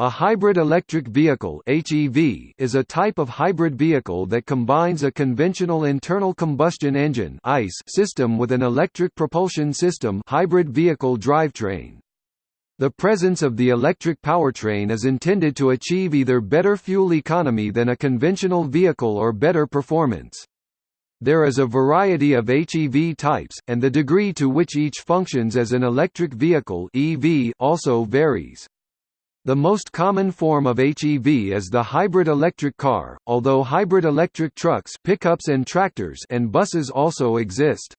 A hybrid electric vehicle (HEV) is a type of hybrid vehicle that combines a conventional internal combustion engine (ICE) system with an electric propulsion system hybrid vehicle drivetrain. The presence of the electric powertrain is intended to achieve either better fuel economy than a conventional vehicle or better performance. There is a variety of HEV types, and the degree to which each functions as an electric vehicle EV also varies. The most common form of HEV is the hybrid electric car, although hybrid electric trucks pickups and, tractors and buses also exist.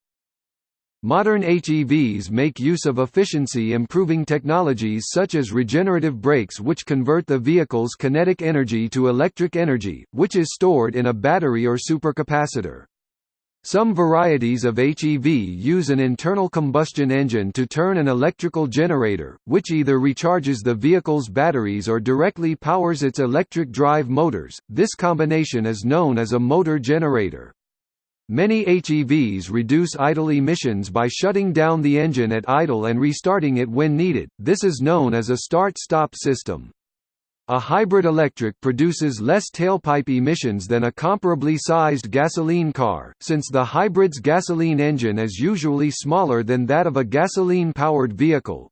Modern HEVs make use of efficiency-improving technologies such as regenerative brakes which convert the vehicle's kinetic energy to electric energy, which is stored in a battery or supercapacitor. Some varieties of HEV use an internal combustion engine to turn an electrical generator, which either recharges the vehicle's batteries or directly powers its electric drive motors. This combination is known as a motor generator. Many HEVs reduce idle emissions by shutting down the engine at idle and restarting it when needed. This is known as a start-stop system. A hybrid electric produces less tailpipe emissions than a comparably sized gasoline car, since the hybrid's gasoline engine is usually smaller than that of a gasoline-powered vehicle.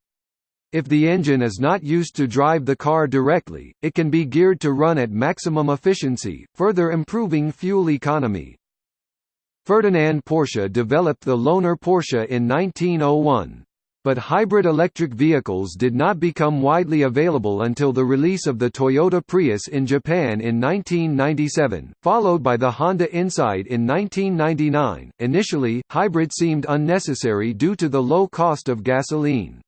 If the engine is not used to drive the car directly, it can be geared to run at maximum efficiency, further improving fuel economy. Ferdinand Porsche developed the Lohner Porsche in 1901. But hybrid electric vehicles did not become widely available until the release of the Toyota Prius in Japan in 1997, followed by the Honda Insight in 1999. Initially, hybrid seemed unnecessary due to the low cost of gasoline.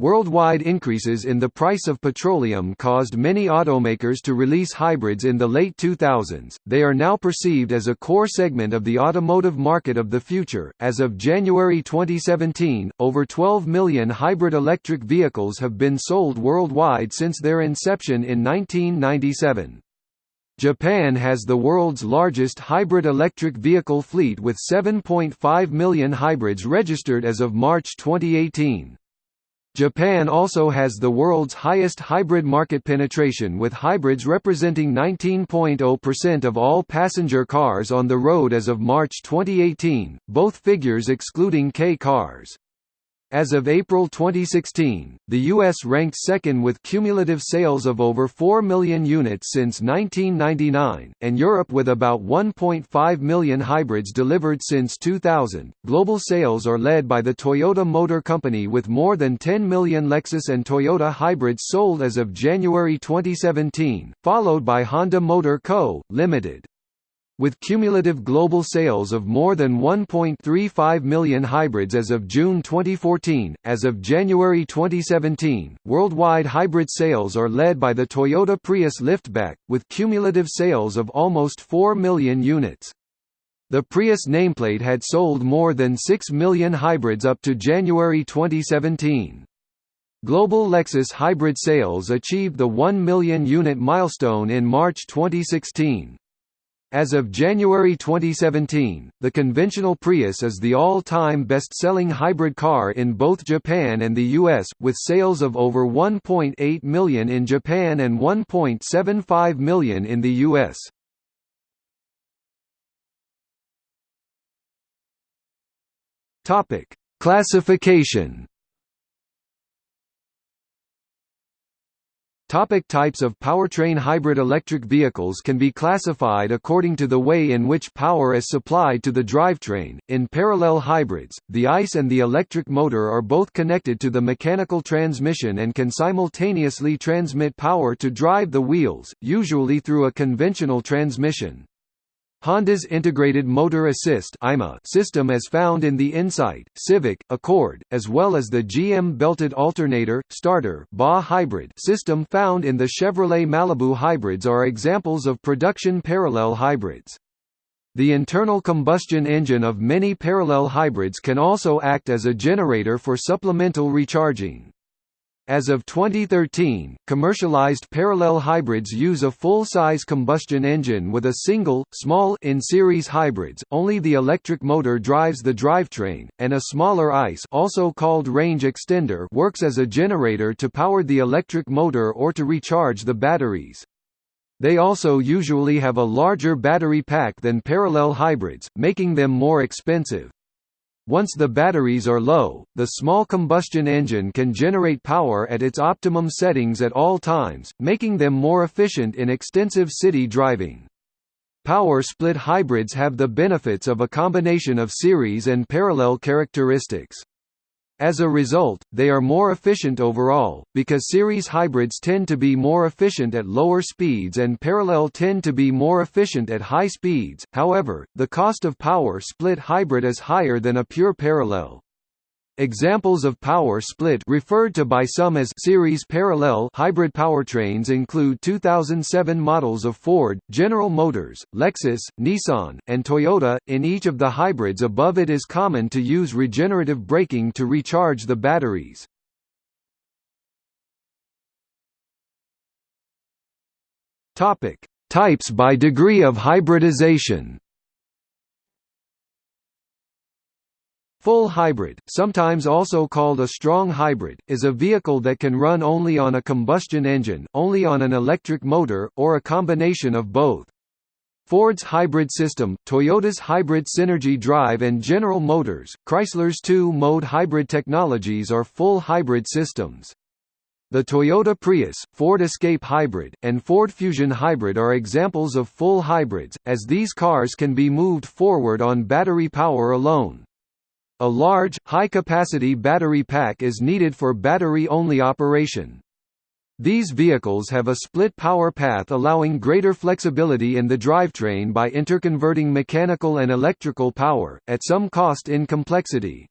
Worldwide increases in the price of petroleum caused many automakers to release hybrids in the late 2000s. They are now perceived as a core segment of the automotive market of the future. As of January 2017, over 12 million hybrid electric vehicles have been sold worldwide since their inception in 1997. Japan has the world's largest hybrid electric vehicle fleet with 7.5 million hybrids registered as of March 2018. Japan also has the world's highest hybrid market penetration with hybrids representing 19.0% of all passenger cars on the road as of March 2018, both figures excluding K cars. As of April 2016, the U.S. ranked second with cumulative sales of over 4 million units since 1999, and Europe with about 1.5 million hybrids delivered since 2000. Global sales are led by the Toyota Motor Company with more than 10 million Lexus and Toyota hybrids sold as of January 2017, followed by Honda Motor Co., Limited. With cumulative global sales of more than 1.35 million hybrids as of June 2014, as of January 2017, worldwide hybrid sales are led by the Toyota Prius liftback, with cumulative sales of almost 4 million units. The Prius nameplate had sold more than 6 million hybrids up to January 2017. Global Lexus hybrid sales achieved the 1 million unit milestone in March 2016. As of January 2017, the conventional Prius is the all-time best-selling hybrid car in both Japan and the US, with sales of over 1.8 million in Japan and 1.75 million in the US. Topic: Classification Topic types of powertrain Hybrid electric vehicles can be classified according to the way in which power is supplied to the drivetrain. In parallel hybrids, the ICE and the electric motor are both connected to the mechanical transmission and can simultaneously transmit power to drive the wheels, usually through a conventional transmission. Honda's Integrated Motor Assist system as found in the Insight, Civic, Accord, as well as the GM Belted Alternator, Starter hybrid system found in the Chevrolet Malibu hybrids are examples of production parallel hybrids. The internal combustion engine of many parallel hybrids can also act as a generator for supplemental recharging. As of 2013, commercialized parallel hybrids use a full-size combustion engine with a single, small in-series hybrids, only the electric motor drives the drivetrain, and a smaller ICE also called range extender works as a generator to power the electric motor or to recharge the batteries. They also usually have a larger battery pack than parallel hybrids, making them more expensive. Once the batteries are low, the small combustion engine can generate power at its optimum settings at all times, making them more efficient in extensive city driving. Power split hybrids have the benefits of a combination of series and parallel characteristics. As a result, they are more efficient overall, because series hybrids tend to be more efficient at lower speeds and parallel tend to be more efficient at high speeds. However, the cost of power split hybrid is higher than a pure parallel. Examples of power split referred to by some as series parallel hybrid powertrains include 2007 models of Ford, General Motors, Lexus, Nissan, and Toyota. In each of the hybrids above it is common to use regenerative braking to recharge the batteries. Topic: Types by degree of hybridization. Full hybrid, sometimes also called a strong hybrid, is a vehicle that can run only on a combustion engine, only on an electric motor, or a combination of both. Ford's hybrid system, Toyota's hybrid Synergy Drive and General Motors, Chrysler's two-mode hybrid technologies are full hybrid systems. The Toyota Prius, Ford Escape Hybrid, and Ford Fusion Hybrid are examples of full hybrids, as these cars can be moved forward on battery power alone. A large, high-capacity battery pack is needed for battery-only operation. These vehicles have a split power path allowing greater flexibility in the drivetrain by interconverting mechanical and electrical power, at some cost in complexity.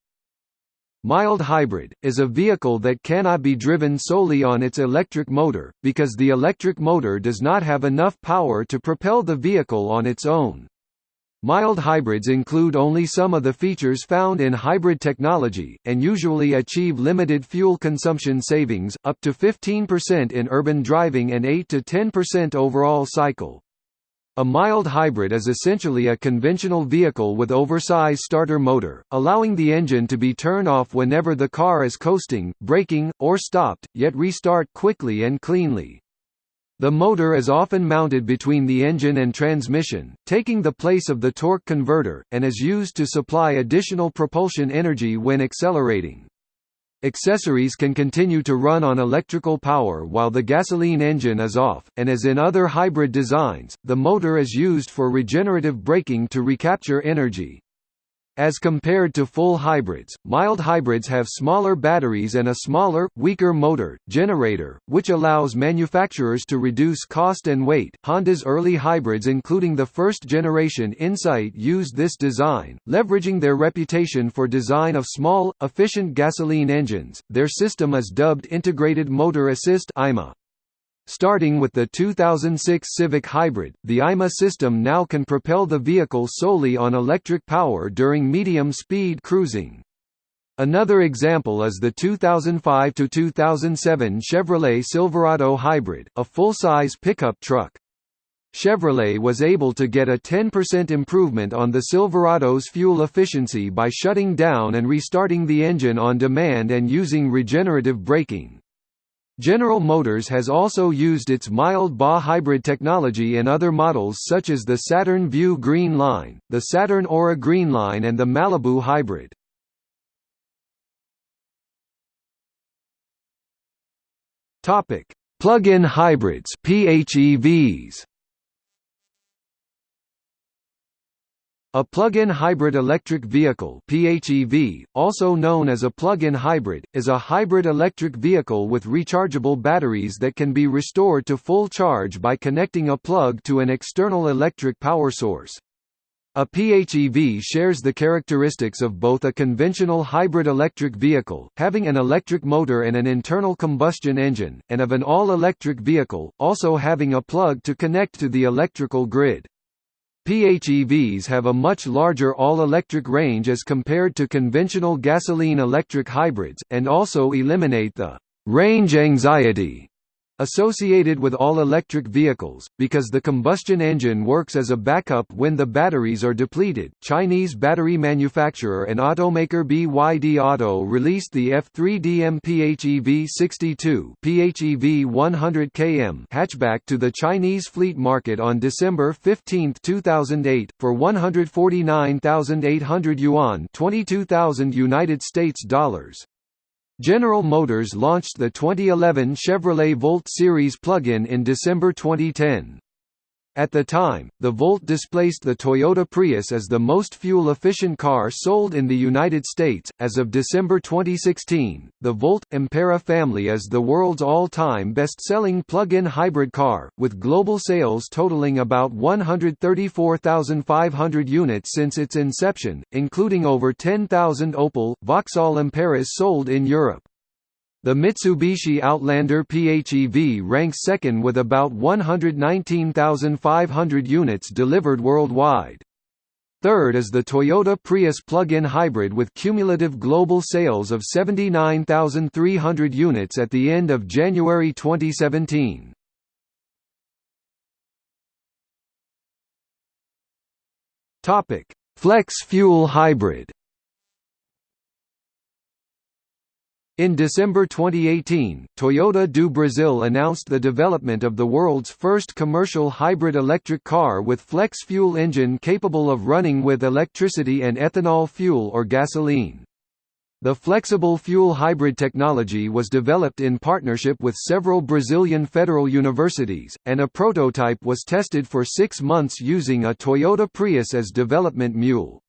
Mild hybrid, is a vehicle that cannot be driven solely on its electric motor, because the electric motor does not have enough power to propel the vehicle on its own. Mild hybrids include only some of the features found in hybrid technology, and usually achieve limited fuel consumption savings, up to 15% in urban driving and 8–10% overall cycle. A mild hybrid is essentially a conventional vehicle with oversized starter motor, allowing the engine to be turned off whenever the car is coasting, braking, or stopped, yet restart quickly and cleanly. The motor is often mounted between the engine and transmission, taking the place of the torque converter, and is used to supply additional propulsion energy when accelerating. Accessories can continue to run on electrical power while the gasoline engine is off, and as in other hybrid designs, the motor is used for regenerative braking to recapture energy. As compared to full hybrids, mild hybrids have smaller batteries and a smaller, weaker motor, generator, which allows manufacturers to reduce cost and weight. Honda's early hybrids, including the first generation Insight, used this design, leveraging their reputation for design of small, efficient gasoline engines. Their system is dubbed Integrated Motor Assist (IMA). Starting with the 2006 Civic Hybrid, the IMA system now can propel the vehicle solely on electric power during medium-speed cruising. Another example is the 2005–2007 Chevrolet Silverado Hybrid, a full-size pickup truck. Chevrolet was able to get a 10% improvement on the Silverado's fuel efficiency by shutting down and restarting the engine on demand and using regenerative braking. General Motors has also used its mild BA hybrid technology in other models such as the Saturn Vue Green Line, the Saturn Aura Green Line and the Malibu Hybrid. Plug-in hybrids PHEVs A plug-in hybrid electric vehicle PHEV, also known as a plug-in hybrid, is a hybrid electric vehicle with rechargeable batteries that can be restored to full charge by connecting a plug to an external electric power source. A PHEV shares the characteristics of both a conventional hybrid electric vehicle, having an electric motor and an internal combustion engine, and of an all-electric vehicle, also having a plug to connect to the electrical grid. PHEVs have a much larger all-electric range as compared to conventional gasoline-electric hybrids, and also eliminate the range anxiety associated with all electric vehicles, because the combustion engine works as a backup when the batteries are depleted. Chinese battery manufacturer and automaker BYD Auto released the F3DM PHEV 62 PHEV 100 km hatchback to the Chinese fleet market on December 15, 2008, for 149,800 yuan, 22,000 United States dollars. General Motors launched the 2011 Chevrolet Volt series plug-in in December 2010. At the time, the Volt displaced the Toyota Prius as the most fuel-efficient car sold in the United States. As of December 2016, the Volt Ampera family is the world's all-time best-selling plug-in hybrid car, with global sales totaling about 134,500 units since its inception, including over 10,000 Opel, Vauxhall Amperas sold in Europe. The Mitsubishi Outlander PHEV ranks second with about 119,500 units delivered worldwide. Third is the Toyota Prius plug-in hybrid with cumulative global sales of 79,300 units at the end of January 2017. Flex fuel hybrid In December 2018, Toyota do Brasil announced the development of the world's first commercial hybrid electric car with flex fuel engine capable of running with electricity and ethanol fuel or gasoline. The flexible fuel hybrid technology was developed in partnership with several Brazilian federal universities, and a prototype was tested for six months using a Toyota Prius as development mule.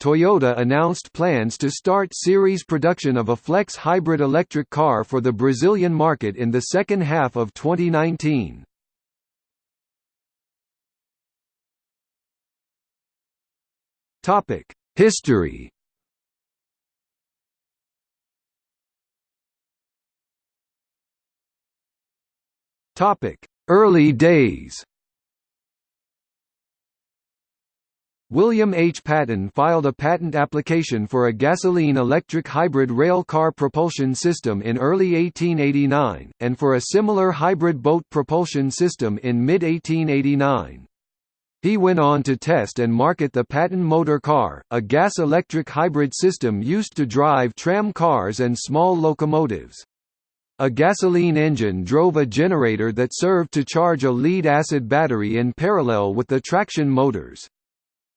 Toyota announced plans to start series production of a flex hybrid electric car for the Brazilian market in the second half of 2019. Topic: History Topic: Early days William H. Patton filed a patent application for a gasoline-electric hybrid rail car propulsion system in early 1889, and for a similar hybrid boat propulsion system in mid-1889. He went on to test and market the Patton motor car, a gas-electric hybrid system used to drive tram cars and small locomotives. A gasoline engine drove a generator that served to charge a lead-acid battery in parallel with the traction motors.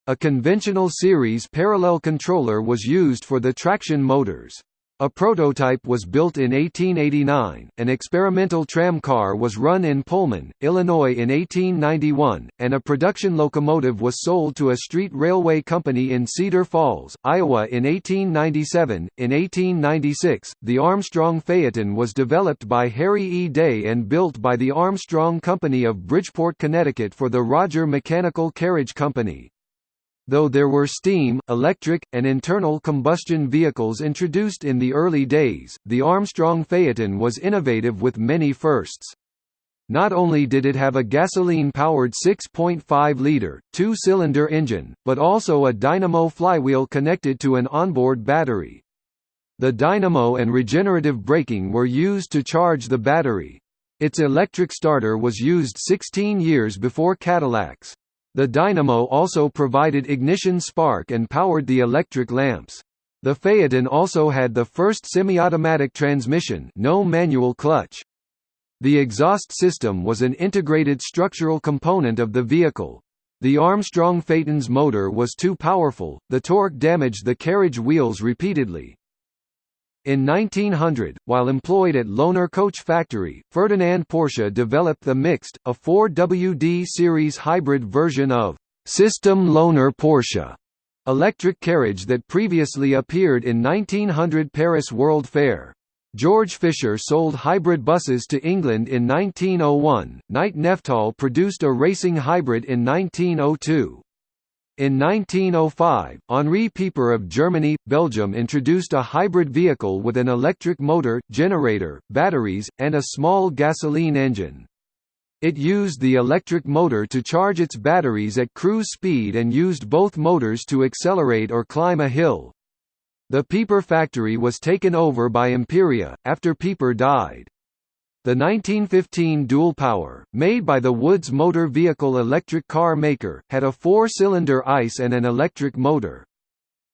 A conventional series parallel controller was used for the traction motors. A prototype was built in 1889, an experimental tram car was run in Pullman, Illinois in 1891, and a production locomotive was sold to a street railway company in Cedar Falls, Iowa in 1897. In 1896, the Armstrong Phaeton was developed by Harry E. Day and built by the Armstrong Company of Bridgeport, Connecticut for the Roger Mechanical Carriage Company. Though there were steam, electric, and internal combustion vehicles introduced in the early days, the Armstrong Phaeton was innovative with many firsts. Not only did it have a gasoline-powered 6.5-liter, two-cylinder engine, but also a dynamo flywheel connected to an onboard battery. The dynamo and regenerative braking were used to charge the battery. Its electric starter was used 16 years before Cadillac's. The dynamo also provided ignition spark and powered the electric lamps. The Phaeton also had the first semi-automatic transmission no manual clutch. The exhaust system was an integrated structural component of the vehicle. The Armstrong Phaeton's motor was too powerful, the torque damaged the carriage wheels repeatedly. In 1900, while employed at Lohner Coach Factory, Ferdinand Porsche developed the Mixte, a 4WD series hybrid version of System Lohner Porsche electric carriage that previously appeared in 1900 Paris World Fair. George Fisher sold hybrid buses to England in 1901. Knight Neftal produced a racing hybrid in 1902. In 1905, Henri Pieper of Germany, Belgium introduced a hybrid vehicle with an electric motor, generator, batteries, and a small gasoline engine. It used the electric motor to charge its batteries at cruise speed and used both motors to accelerate or climb a hill. The Pieper factory was taken over by Imperia, after Pieper died. The 1915 dual power, made by the Woods Motor Vehicle electric car maker, had a four-cylinder ICE and an electric motor.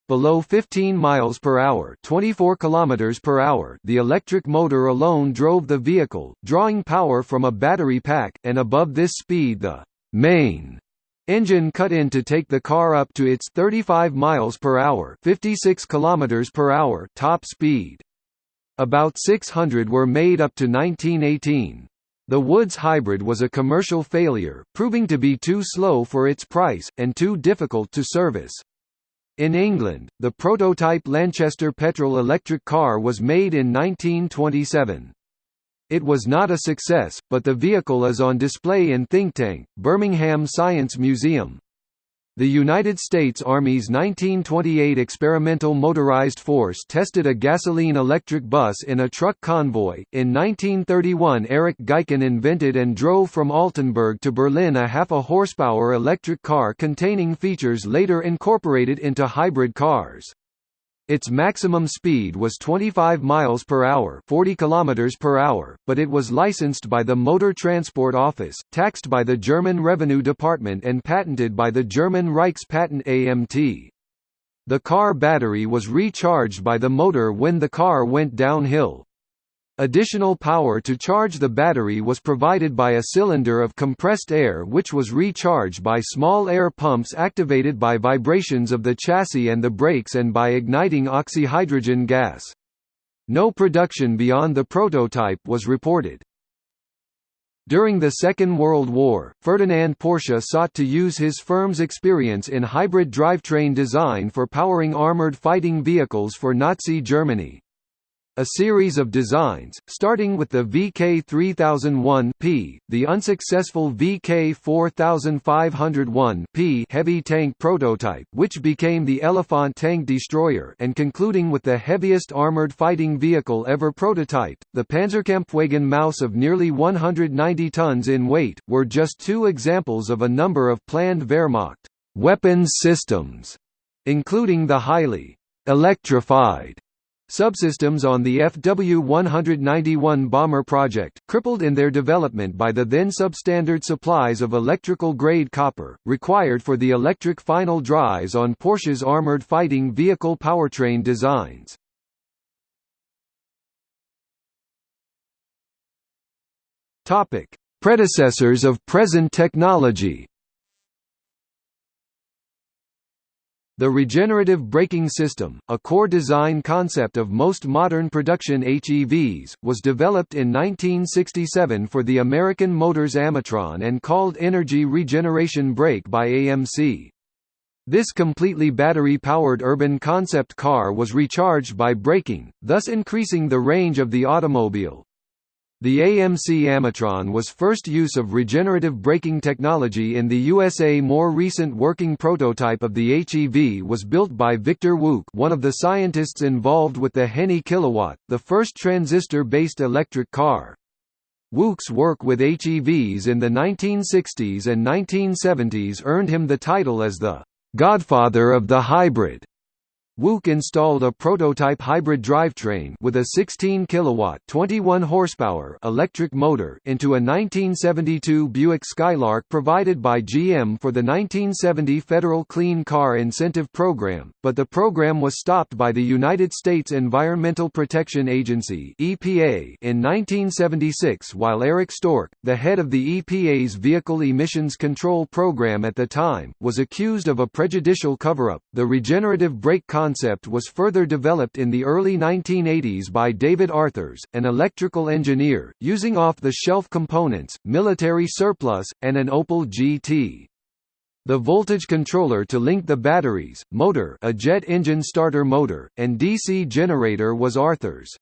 Below 15 miles per hour, 24 kilometers per hour, the electric motor alone drove the vehicle, drawing power from a battery pack, and above this speed the main engine cut in to take the car up to its 35 miles per hour, 56 kilometers per hour top speed. About 600 were made up to 1918. The Woods Hybrid was a commercial failure, proving to be too slow for its price, and too difficult to service. In England, the prototype Lanchester petrol electric car was made in 1927. It was not a success, but the vehicle is on display in Think Tank, Birmingham Science Museum. The United States Army's 1928 Experimental Motorized Force tested a gasoline-electric bus in a truck convoy. In 1931 Erich Gaichen invented and drove from Altenburg to Berlin a half-a-horsepower electric car containing features later incorporated into hybrid cars. Its maximum speed was 25 miles per hour, 40 kilometers per hour, but it was licensed by the Motor Transport Office, taxed by the German Revenue Department and patented by the German Reichspatent AMT. The car battery was recharged by the motor when the car went downhill. Additional power to charge the battery was provided by a cylinder of compressed air which was recharged by small air pumps activated by vibrations of the chassis and the brakes and by igniting oxyhydrogen gas. No production beyond the prototype was reported. During the Second World War, Ferdinand Porsche sought to use his firm's experience in hybrid drivetrain design for powering armored fighting vehicles for Nazi Germany. A series of designs, starting with the VK3001P, the unsuccessful VK4501P heavy tank prototype which became the Elephant tank destroyer and concluding with the heaviest armored fighting vehicle ever prototyped, the Panzerkampfwagen Maus of nearly 190 tons in weight, were just two examples of a number of planned Wehrmacht weapons systems, including the highly electrified Subsystems on the FW-191 bomber project, crippled in their development by the then substandard supplies of electrical-grade copper, required for the electric final drives on Porsche's armored fighting vehicle powertrain designs. Predecessors of present technology The regenerative braking system, a core design concept of most modern production HEVs, was developed in 1967 for the American Motors Amitron and called Energy Regeneration Brake by AMC. This completely battery-powered urban concept car was recharged by braking, thus increasing the range of the automobile. The AMC Amitron was first use of regenerative braking technology in the USA. More recent working prototype of the HEV was built by Victor Wouk one of the scientists involved with the Henny Kilowatt, the first transistor-based electric car. Wouk's work with HEVs in the 1960s and 1970s earned him the title as the «godfather of the hybrid». Wouk installed a prototype hybrid drivetrain with a 16 kilowatt 21 horsepower electric motor into a 1972 Buick Skylark provided by GM for the 1970 Federal Clean Car Incentive Program, but the program was stopped by the United States Environmental Protection Agency (EPA) in 1976 while Eric Stork, the head of the EPA's Vehicle Emissions Control Program at the time, was accused of a prejudicial cover-up. The regenerative brake concept was further developed in the early 1980s by David Arthurs, an electrical engineer, using off-the-shelf components, military surplus, and an Opel GT. The voltage controller to link the batteries, motor a jet engine starter motor, and DC generator was Arthurs.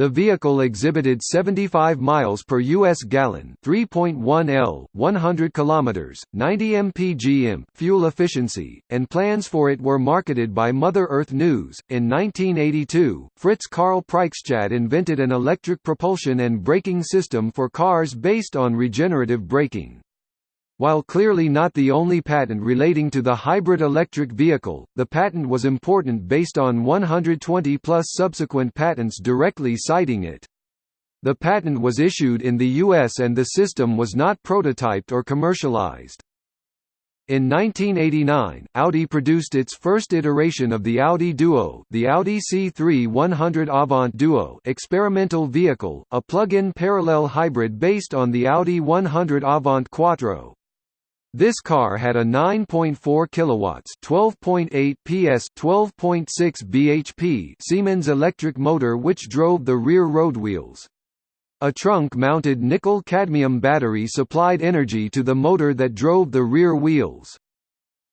The vehicle exhibited 75 miles per US gallon, 3.1 L, 100 kilometers, 90 mpg fuel efficiency, and plans for it were marketed by Mother Earth News. In 1982, Fritz Karl Preikschat invented an electric propulsion and braking system for cars based on regenerative braking. While clearly not the only patent relating to the hybrid electric vehicle, the patent was important based on 120 plus subsequent patents directly citing it. The patent was issued in the US and the system was not prototyped or commercialized. In 1989, Audi produced its first iteration of the Audi Duo, the Audi C3 100 Avant Duo experimental vehicle, a plug-in parallel hybrid based on the Audi 100 Avant Quattro. This car had a 9.4 kilowatts, 12.8 PS, 12.6 bhp Siemens electric motor which drove the rear road wheels. A trunk-mounted nickel-cadmium battery supplied energy to the motor that drove the rear wheels.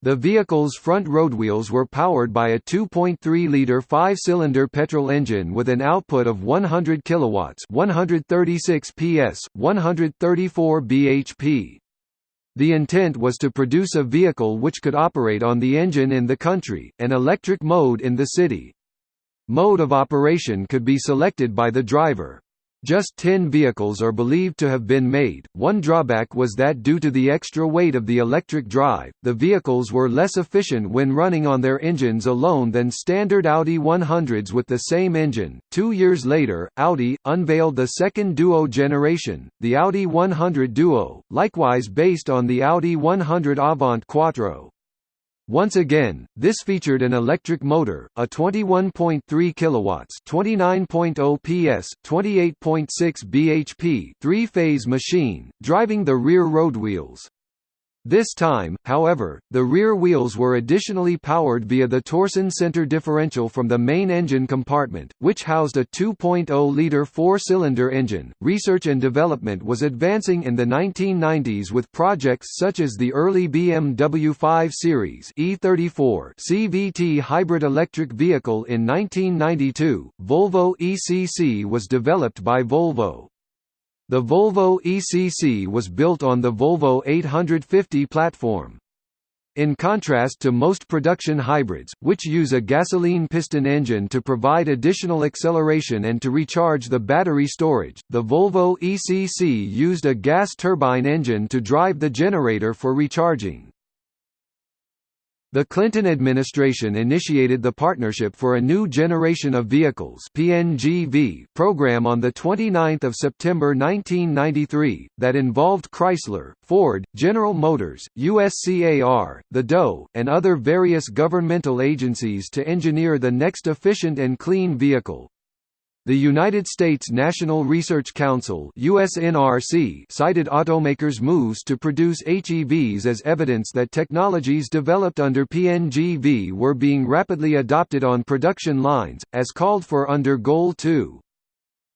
The vehicle's front roadwheels were powered by a 2.3-liter five-cylinder petrol engine with an output of 100 kilowatts, 136 PS, 134 bhp. The intent was to produce a vehicle which could operate on the engine in the country, and electric mode in the city. Mode of operation could be selected by the driver. Just 10 vehicles are believed to have been made. One drawback was that due to the extra weight of the electric drive, the vehicles were less efficient when running on their engines alone than standard Audi 100s with the same engine. Two years later, Audi unveiled the second Duo generation, the Audi 100 Duo, likewise based on the Audi 100 Avant Quattro. Once again, this featured an electric motor, a 21.3 kilowatts, 29.0 PS, 28.6 bhp, three-phase machine, driving the rear roadwheels. This time, however, the rear wheels were additionally powered via the Torsen center differential from the main engine compartment, which housed a 2.0-liter four-cylinder engine. Research and development was advancing in the 1990s with projects such as the early BMW 5 Series E34 CVT hybrid electric vehicle in 1992. Volvo ECC was developed by Volvo. The Volvo ECC was built on the Volvo 850 platform. In contrast to most production hybrids, which use a gasoline piston engine to provide additional acceleration and to recharge the battery storage, the Volvo ECC used a gas turbine engine to drive the generator for recharging. The Clinton administration initiated the Partnership for a New Generation of Vehicles (PNGV) program on the 29th of September 1993 that involved Chrysler, Ford, General Motors, USCAR, the DOE, and other various governmental agencies to engineer the next efficient and clean vehicle. The United States National Research Council USNRC cited automakers' moves to produce HEVs as evidence that technologies developed under PNGV were being rapidly adopted on production lines, as called for under Goal 2.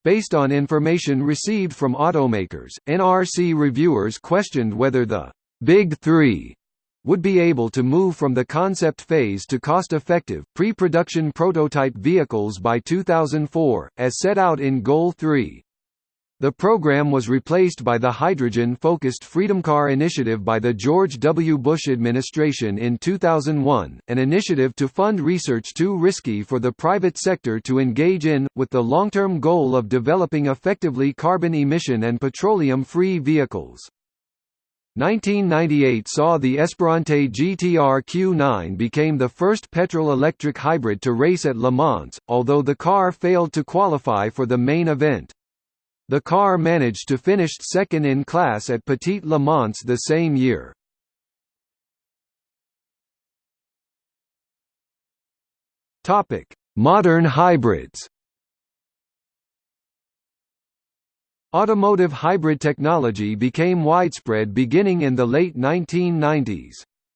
Based on information received from automakers, NRC reviewers questioned whether the Big Three would be able to move from the concept phase to cost-effective, pre-production prototype vehicles by 2004, as set out in Goal 3. The program was replaced by the hydrogen-focused FreedomCar initiative by the George W. Bush administration in 2001, an initiative to fund research too risky for the private sector to engage in, with the long-term goal of developing effectively carbon emission and petroleum-free vehicles. 1998 saw the Esperante GTR Q9 became the first petrol-electric hybrid to race at Le Mans, although the car failed to qualify for the main event. The car managed to finish second in class at Petit Le Mans the same year. Modern hybrids Automotive hybrid technology became widespread beginning in the late 1990s.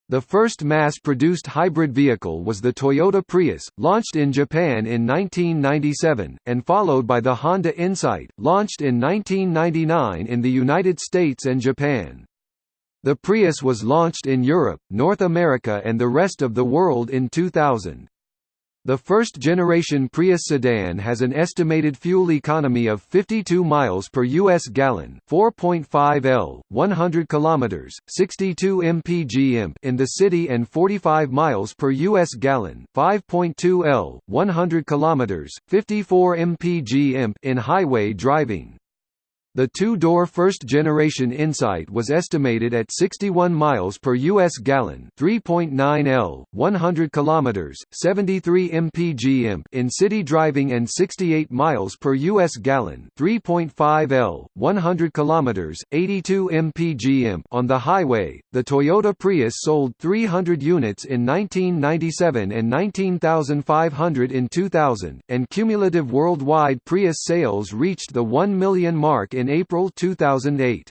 The first mass-produced hybrid vehicle was the Toyota Prius, launched in Japan in 1997, and followed by the Honda Insight, launched in 1999 in the United States and Japan. The Prius was launched in Europe, North America and the rest of the world in 2000. The first-generation Prius sedan has an estimated fuel economy of 52 miles per US gallon, 4.5 L, 100 kilometers, 62 mpg in the city and 45 miles per US gallon, 5.2 L, 100 kilometers, 54 mpg in highway driving. The two-door first-generation Insight was estimated at 61 miles per US gallon, 3.9 L, 100 kilometers, 73 mpg imp in city driving and 68 miles per US gallon, 3.5 L, 100 kilometers, 82 mpg imp on the highway. The Toyota Prius sold 300 units in 1997 and 19,500 in 2000, and cumulative worldwide Prius sales reached the 1 million mark in in April 2008.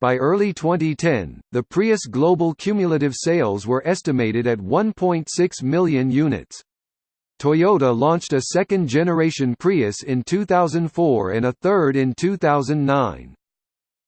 By early 2010, the Prius global cumulative sales were estimated at 1.6 million units. Toyota launched a second-generation Prius in 2004 and a third in 2009.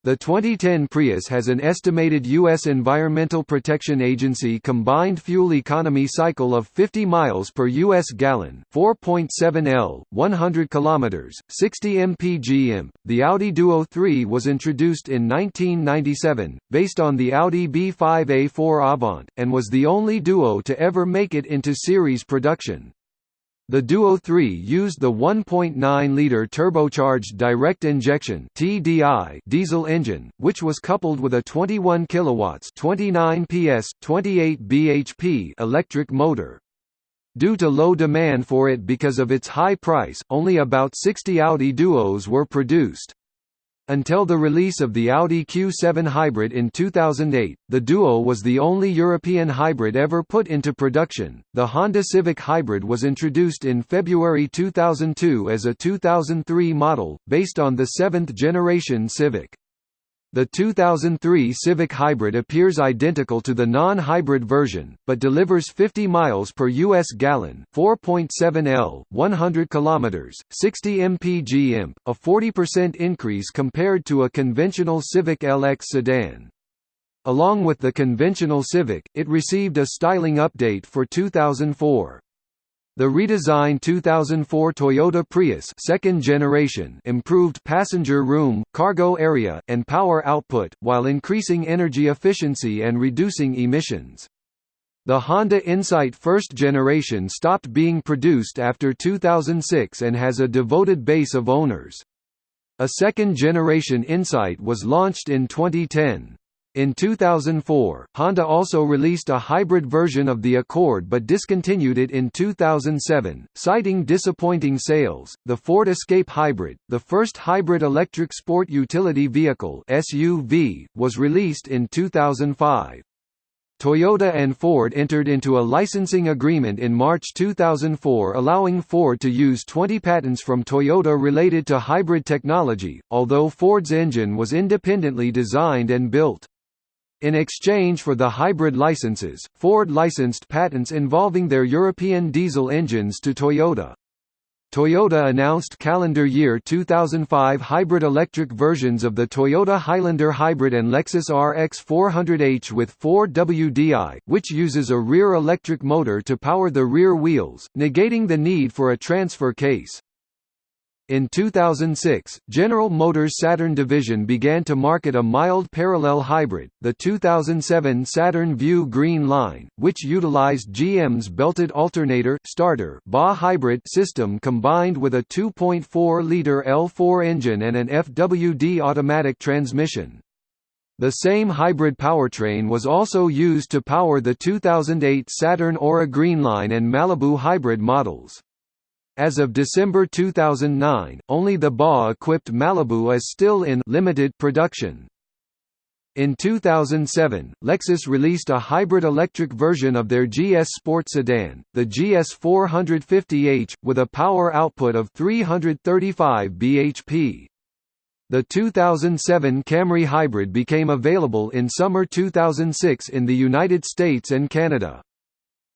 The 2010 Prius has an estimated U.S. Environmental Protection Agency combined fuel economy cycle of 50 miles per U.S. gallon 4.7 L, 100 km, 60 mpg imp. The Audi Duo 3 was introduced in 1997, based on the Audi B5 A4 Avant, and was the only Duo to ever make it into series production. The Duo 3 used the 1.9-liter turbocharged direct injection (TDI) diesel engine, which was coupled with a 21 kilowatts (29 PS, 28 bhp) electric motor. Due to low demand for it because of its high price, only about 60 Audi Duos were produced. Until the release of the Audi Q7 Hybrid in 2008, the Duo was the only European hybrid ever put into production. The Honda Civic Hybrid was introduced in February 2002 as a 2003 model, based on the seventh generation Civic. The 2003 Civic Hybrid appears identical to the non-hybrid version, but delivers 50 miles per US gallon, 4.7 L, 100 kilometers, 60 mpg imp, a 40% increase compared to a conventional Civic LX sedan. Along with the conventional Civic, it received a styling update for 2004. The redesigned 2004 Toyota Prius second generation improved passenger room, cargo area, and power output, while increasing energy efficiency and reducing emissions. The Honda Insight first generation stopped being produced after 2006 and has a devoted base of owners. A second generation Insight was launched in 2010. In 2004, Honda also released a hybrid version of the Accord but discontinued it in 2007, citing disappointing sales. The Ford Escape Hybrid, the first hybrid electric sport utility vehicle (SUV), was released in 2005. Toyota and Ford entered into a licensing agreement in March 2004 allowing Ford to use 20 patents from Toyota related to hybrid technology, although Ford's engine was independently designed and built. In exchange for the hybrid licenses, Ford licensed patents involving their European diesel engines to Toyota. Toyota announced calendar year 2005 hybrid electric versions of the Toyota Highlander Hybrid and Lexus RX 400h with 4WDI, which uses a rear electric motor to power the rear wheels, negating the need for a transfer case. In 2006, General Motors Saturn division began to market a mild parallel hybrid, the 2007 Saturn Vue Green Line, which utilized GM's belted alternator starter BA hybrid system combined with a 2.4-liter L4 engine and an FWD automatic transmission. The same hybrid powertrain was also used to power the 2008 Saturn Aura Greenline and Malibu hybrid models. As of December 2009, only the BA-equipped Malibu is still in limited production. In 2007, Lexus released a hybrid electric version of their GS Sport sedan, the GS 450h, with a power output of 335 bhp. The 2007 Camry Hybrid became available in summer 2006 in the United States and Canada.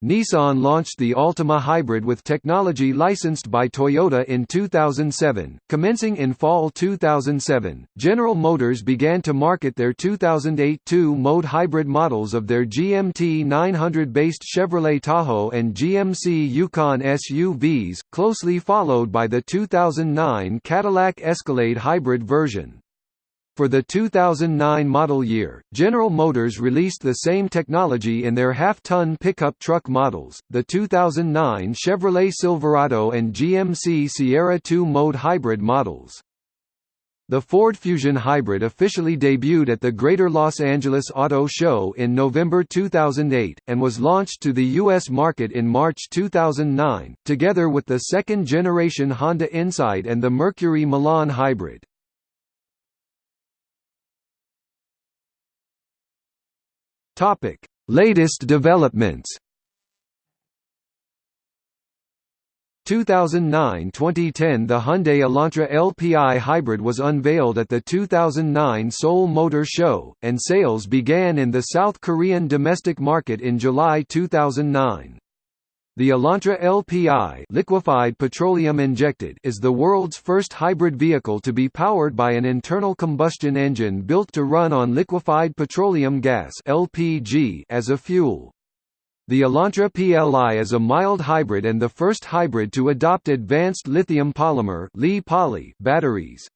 Nissan launched the Altima Hybrid with technology licensed by Toyota in 2007. Commencing in fall 2007, General Motors began to market their 2008 two-mode hybrid models of their GMT 900-based Chevrolet Tahoe and GMC Yukon SUVs, closely followed by the 2009 Cadillac Escalade hybrid version. For the 2009 model year, General Motors released the same technology in their half-ton pickup truck models, the 2009 Chevrolet Silverado and GMC Sierra 2-mode hybrid models. The Ford Fusion Hybrid officially debuted at the Greater Los Angeles Auto Show in November 2008, and was launched to the U.S. market in March 2009, together with the second-generation Honda Insight and the Mercury Milan Hybrid. Latest developments 2009–2010 The Hyundai Elantra LPI Hybrid was unveiled at the 2009 Seoul Motor Show, and sales began in the South Korean domestic market in July 2009. The Elantra LPI liquefied petroleum injected is the world's first hybrid vehicle to be powered by an internal combustion engine built to run on liquefied petroleum gas LPG as a fuel. The Elantra PLI is a mild hybrid and the first hybrid to adopt advanced lithium polymer batteries.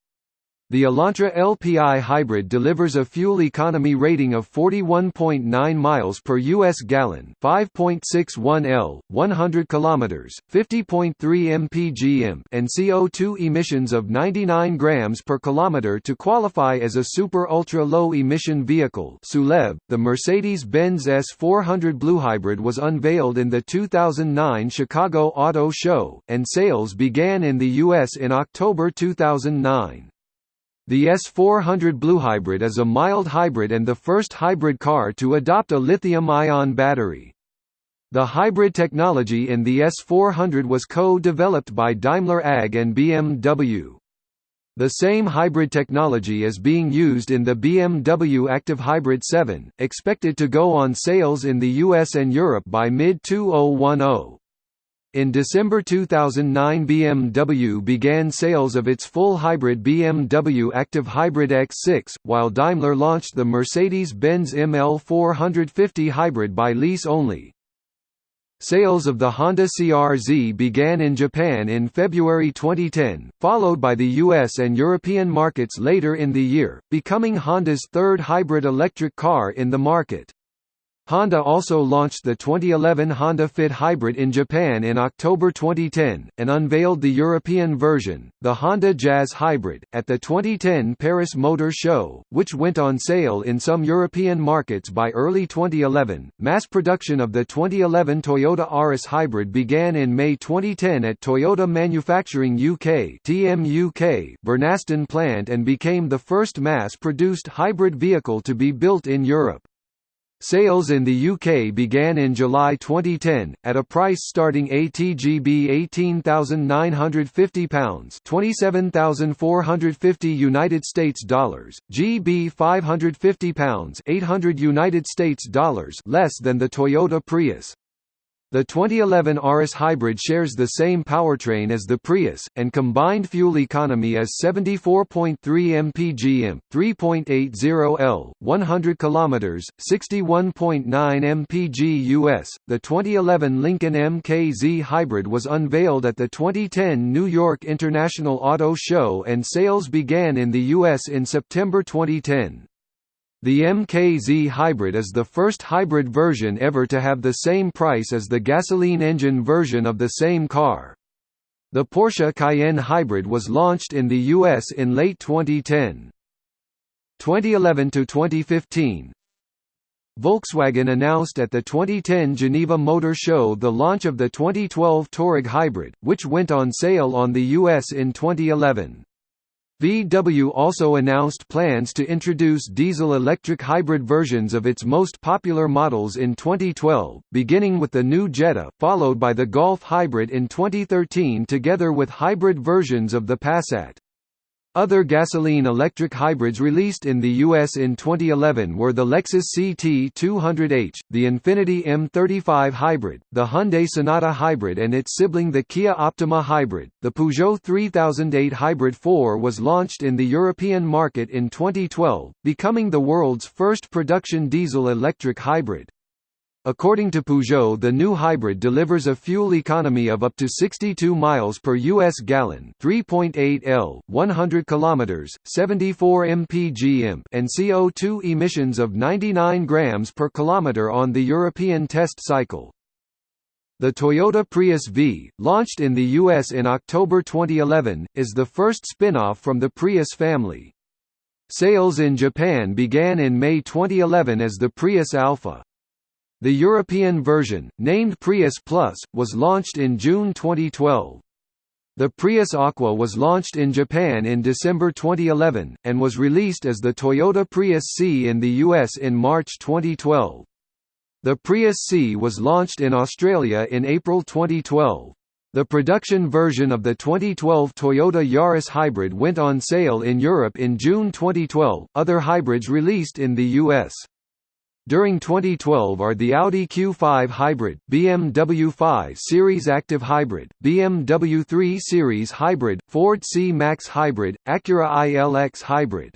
The Elantra LPI hybrid delivers a fuel economy rating of 41.9 miles per US gallon, 5.61 L, 100 kilometers, 50.3 mpg and CO2 emissions of 99 grams per kilometer to qualify as a super ultra low emission vehicle. SULEV, the Mercedes-Benz S400 Blue Hybrid was unveiled in the 2009 Chicago Auto Show, and sales began in the US in October 2009. The S400 Blue Hybrid is a mild hybrid and the first hybrid car to adopt a lithium-ion battery. The hybrid technology in the S400 was co-developed by Daimler AG and BMW. The same hybrid technology is being used in the BMW Active Hybrid 7, expected to go on sales in the US and Europe by mid-2010. In December 2009 BMW began sales of its full hybrid BMW Active Hybrid X6, while Daimler launched the Mercedes-Benz ML450 hybrid by lease only. Sales of the Honda CR-Z began in Japan in February 2010, followed by the US and European markets later in the year, becoming Honda's third hybrid electric car in the market. Honda also launched the 2011 Honda Fit Hybrid in Japan in October 2010, and unveiled the European version, the Honda Jazz Hybrid, at the 2010 Paris Motor Show, which went on sale in some European markets by early 2011. Mass production of the 2011 Toyota Auris Hybrid began in May 2010 at Toyota Manufacturing UK (TMUK) Burnaston plant and became the first mass-produced hybrid vehicle to be built in Europe. Sales in the UK began in July 2010 at a price starting ATGB 18,950 pounds, 27,450 United States dollars, GB 550 pounds, 800 United States dollars, less than the Toyota Prius. The 2011 Auris Hybrid shares the same powertrain as the Prius, and combined fuel economy is 74.3 mpg 3.80 L, 100 km, 61.9 mpg US. The 2011 Lincoln MKZ Hybrid was unveiled at the 2010 New York International Auto Show and sales began in the US in September 2010. The MKZ Hybrid is the first hybrid version ever to have the same price as the gasoline engine version of the same car. The Porsche Cayenne Hybrid was launched in the US in late 2010. 2011 to 2015 Volkswagen announced at the 2010 Geneva Motor Show the launch of the 2012 Touareg Hybrid, which went on sale on the US in 2011. VW also announced plans to introduce diesel-electric hybrid versions of its most popular models in 2012, beginning with the new Jetta, followed by the Golf Hybrid in 2013 together with hybrid versions of the Passat. Other gasoline-electric hybrids released in the US in 2011 were the Lexus CT200H, the Infiniti M35 Hybrid, the Hyundai Sonata Hybrid and its sibling the Kia Optima Hybrid. The Peugeot 3008 Hybrid 4 was launched in the European market in 2012, becoming the world's first production diesel-electric hybrid. According to Peugeot the new hybrid delivers a fuel economy of up to 62 miles per US gallon 3.8 L, 100 kilometers, 74 mpg and CO2 emissions of 99 grams per kilometer on the European test cycle. The Toyota Prius V, launched in the U.S. in October 2011, is the first spin-off from the Prius family. Sales in Japan began in May 2011 as the Prius Alpha. The European version, named Prius Plus, was launched in June 2012. The Prius Aqua was launched in Japan in December 2011, and was released as the Toyota Prius C in the US in March 2012. The Prius C was launched in Australia in April 2012. The production version of the 2012 Toyota Yaris Hybrid went on sale in Europe in June 2012, other hybrids released in the US. During 2012 are the Audi Q5 Hybrid, BMW 5 Series Active Hybrid, BMW 3 Series Hybrid, Ford C-Max Hybrid, Acura ILX Hybrid.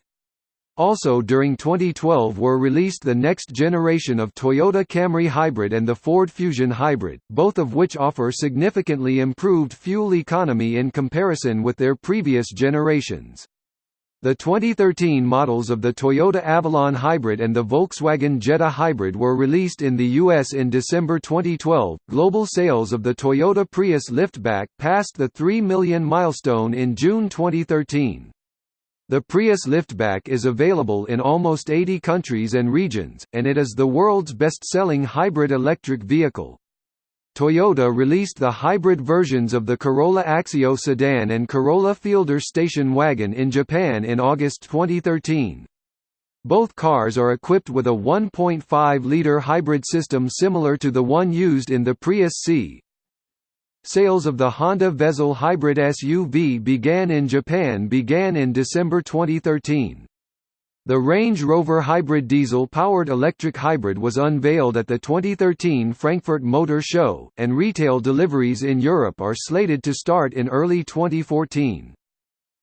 Also during 2012 were released the next generation of Toyota Camry Hybrid and the Ford Fusion Hybrid, both of which offer significantly improved fuel economy in comparison with their previous generations. The 2013 models of the Toyota Avalon Hybrid and the Volkswagen Jetta Hybrid were released in the US in December 2012. Global sales of the Toyota Prius liftback passed the 3 million milestone in June 2013. The Prius liftback is available in almost 80 countries and regions, and it is the world's best-selling hybrid electric vehicle. Toyota released the hybrid versions of the Corolla Axio sedan and Corolla Fielder station wagon in Japan in August 2013. Both cars are equipped with a 1.5-liter hybrid system similar to the one used in the Prius C, Sales of the Honda Vezel hybrid SUV began in Japan began in December 2013. The Range Rover Hybrid diesel-powered electric hybrid was unveiled at the 2013 Frankfurt Motor Show, and retail deliveries in Europe are slated to start in early 2014.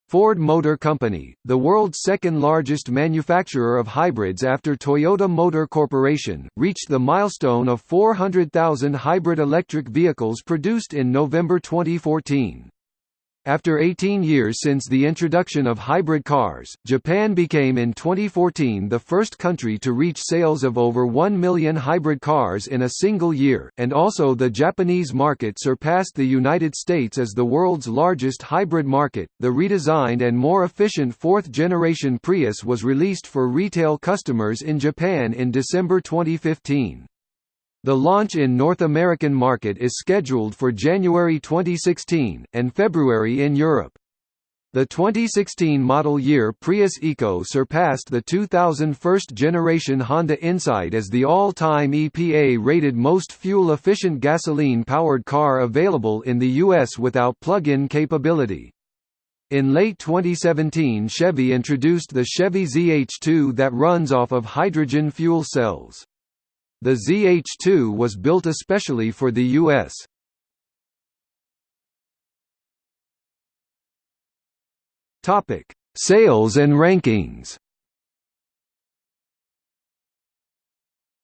Ford Motor Company, the world's second-largest manufacturer of hybrids after Toyota Motor Corporation, reached the milestone of 400,000 hybrid electric vehicles produced in November 2014. After 18 years since the introduction of hybrid cars, Japan became in 2014 the first country to reach sales of over 1 million hybrid cars in a single year, and also the Japanese market surpassed the United States as the world's largest hybrid market. The redesigned and more efficient fourth generation Prius was released for retail customers in Japan in December 2015. The launch in North American market is scheduled for January 2016, and February in Europe. The 2016 model year Prius Eco surpassed the 2000 first-generation Honda Insight as the all-time EPA-rated most fuel-efficient gasoline-powered car available in the U.S. without plug-in capability. In late 2017 Chevy introduced the Chevy ZH2 that runs off of hydrogen fuel cells. The ZH2 was built especially for the U.S. Topic: Sales and rankings.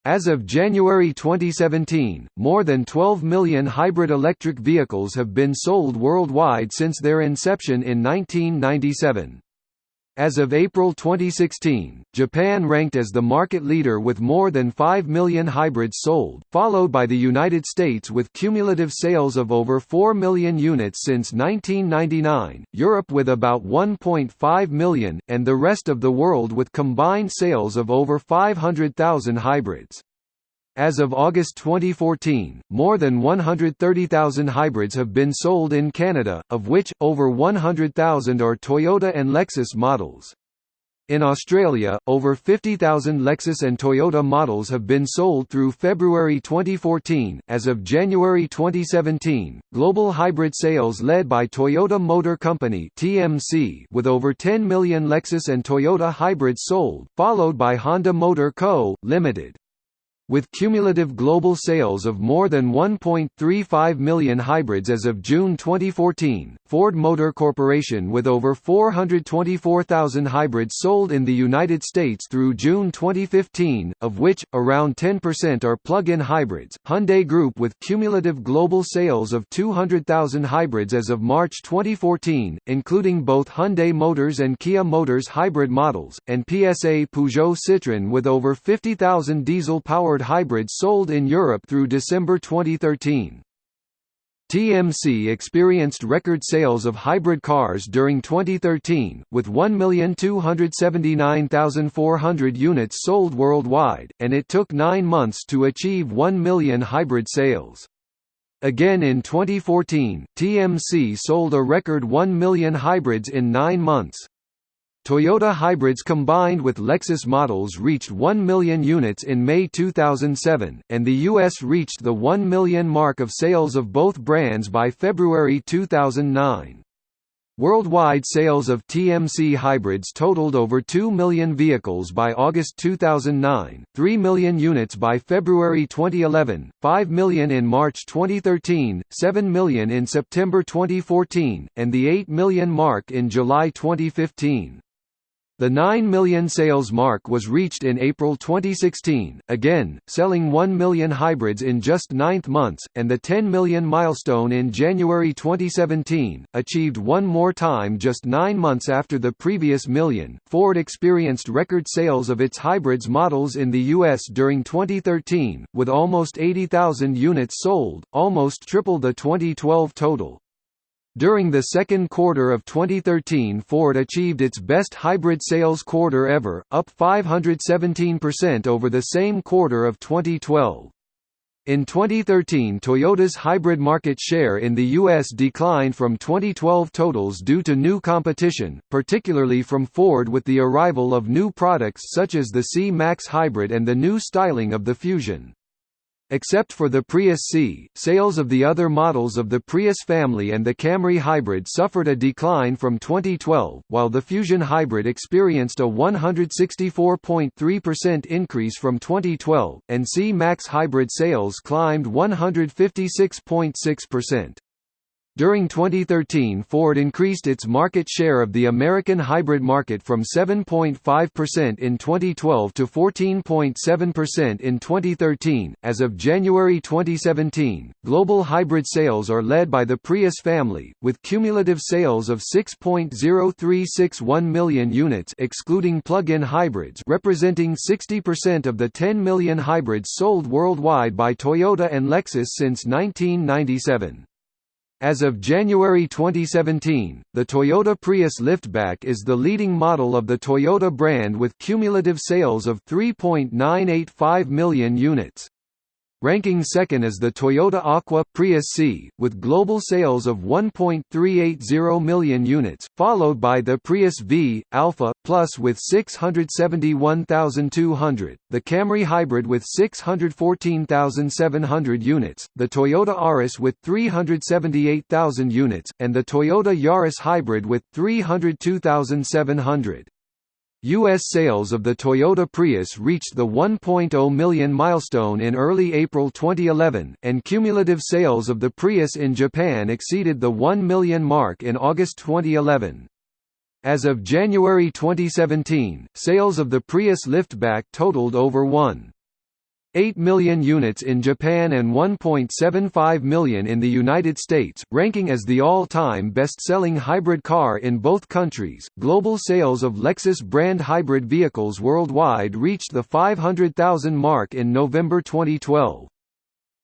As of January 2017, more than 12 million hybrid electric vehicles have been sold worldwide since their inception in 1997. As of April 2016, Japan ranked as the market leader with more than 5 million hybrids sold, followed by the United States with cumulative sales of over 4 million units since 1999, Europe with about 1.5 million, and the rest of the world with combined sales of over 500,000 hybrids. As of August 2014, more than 130,000 hybrids have been sold in Canada, of which, over 100,000 are Toyota and Lexus models. In Australia, over 50,000 Lexus and Toyota models have been sold through February 2014. As of January 2017, global hybrid sales led by Toyota Motor Company (TMC) with over 10 million Lexus and Toyota hybrids sold, followed by Honda Motor Co. Limited. With cumulative global sales of more than 1.35 million hybrids as of June 2014, Ford Motor Corporation with over 424,000 hybrids sold in the United States through June 2015, of which, around 10% are plug-in hybrids, Hyundai Group with cumulative global sales of 200,000 hybrids as of March 2014, including both Hyundai Motors and Kia Motors hybrid models, and PSA Peugeot Citroën with over 50,000 diesel-powered hybrids sold in Europe through December 2013. TMC experienced record sales of hybrid cars during 2013, with 1,279,400 units sold worldwide, and it took nine months to achieve 1 million hybrid sales. Again in 2014, TMC sold a record 1 million hybrids in nine months. Toyota hybrids combined with Lexus models reached 1 million units in May 2007, and the U.S. reached the 1 million mark of sales of both brands by February 2009. Worldwide sales of TMC hybrids totaled over 2 million vehicles by August 2009, 3 million units by February 2011, 5 million in March 2013, 7 million in September 2014, and the 8 million mark in July 2015. The 9 million sales mark was reached in April 2016, again, selling 1 million hybrids in just ninth months, and the 10 million milestone in January 2017, achieved one more time just nine months after the previous million. Ford experienced record sales of its hybrids models in the U.S. during 2013, with almost 80,000 units sold, almost triple the 2012 total. During the second quarter of 2013 Ford achieved its best hybrid sales quarter ever, up 517% over the same quarter of 2012. In 2013 Toyota's hybrid market share in the U.S. declined from 2012 totals due to new competition, particularly from Ford with the arrival of new products such as the C-Max Hybrid and the new styling of the Fusion. Except for the Prius C, sales of the other models of the Prius family and the Camry Hybrid suffered a decline from 2012, while the Fusion Hybrid experienced a 164.3% increase from 2012, and C-Max Hybrid sales climbed 156.6%. During 2013 Ford increased its market share of the American hybrid market from 7.5% in 2012 to 14.7% in 2013. As of January 2017, global hybrid sales are led by the Prius family, with cumulative sales of 6.0361 million units excluding plug-in hybrids representing 60% of the 10 million hybrids sold worldwide by Toyota and Lexus since 1997. As of January 2017, the Toyota Prius Liftback is the leading model of the Toyota brand with cumulative sales of 3.985 million units. Ranking second is the Toyota Aqua Prius C, with global sales of 1.380 million units, followed by the Prius V, Alpha, Plus with 671,200, the Camry Hybrid with 614,700 units, the Toyota Auris with 378,000 units, and the Toyota Yaris Hybrid with 302,700. U.S. sales of the Toyota Prius reached the 1.0 million milestone in early April 2011, and cumulative sales of the Prius in Japan exceeded the 1 million mark in August 2011. As of January 2017, sales of the Prius liftback totaled over 1. 8 million units in Japan and 1.75 million in the United States, ranking as the all-time best-selling hybrid car in both countries. Global sales of Lexus brand hybrid vehicles worldwide reached the 500,000 mark in November 2012.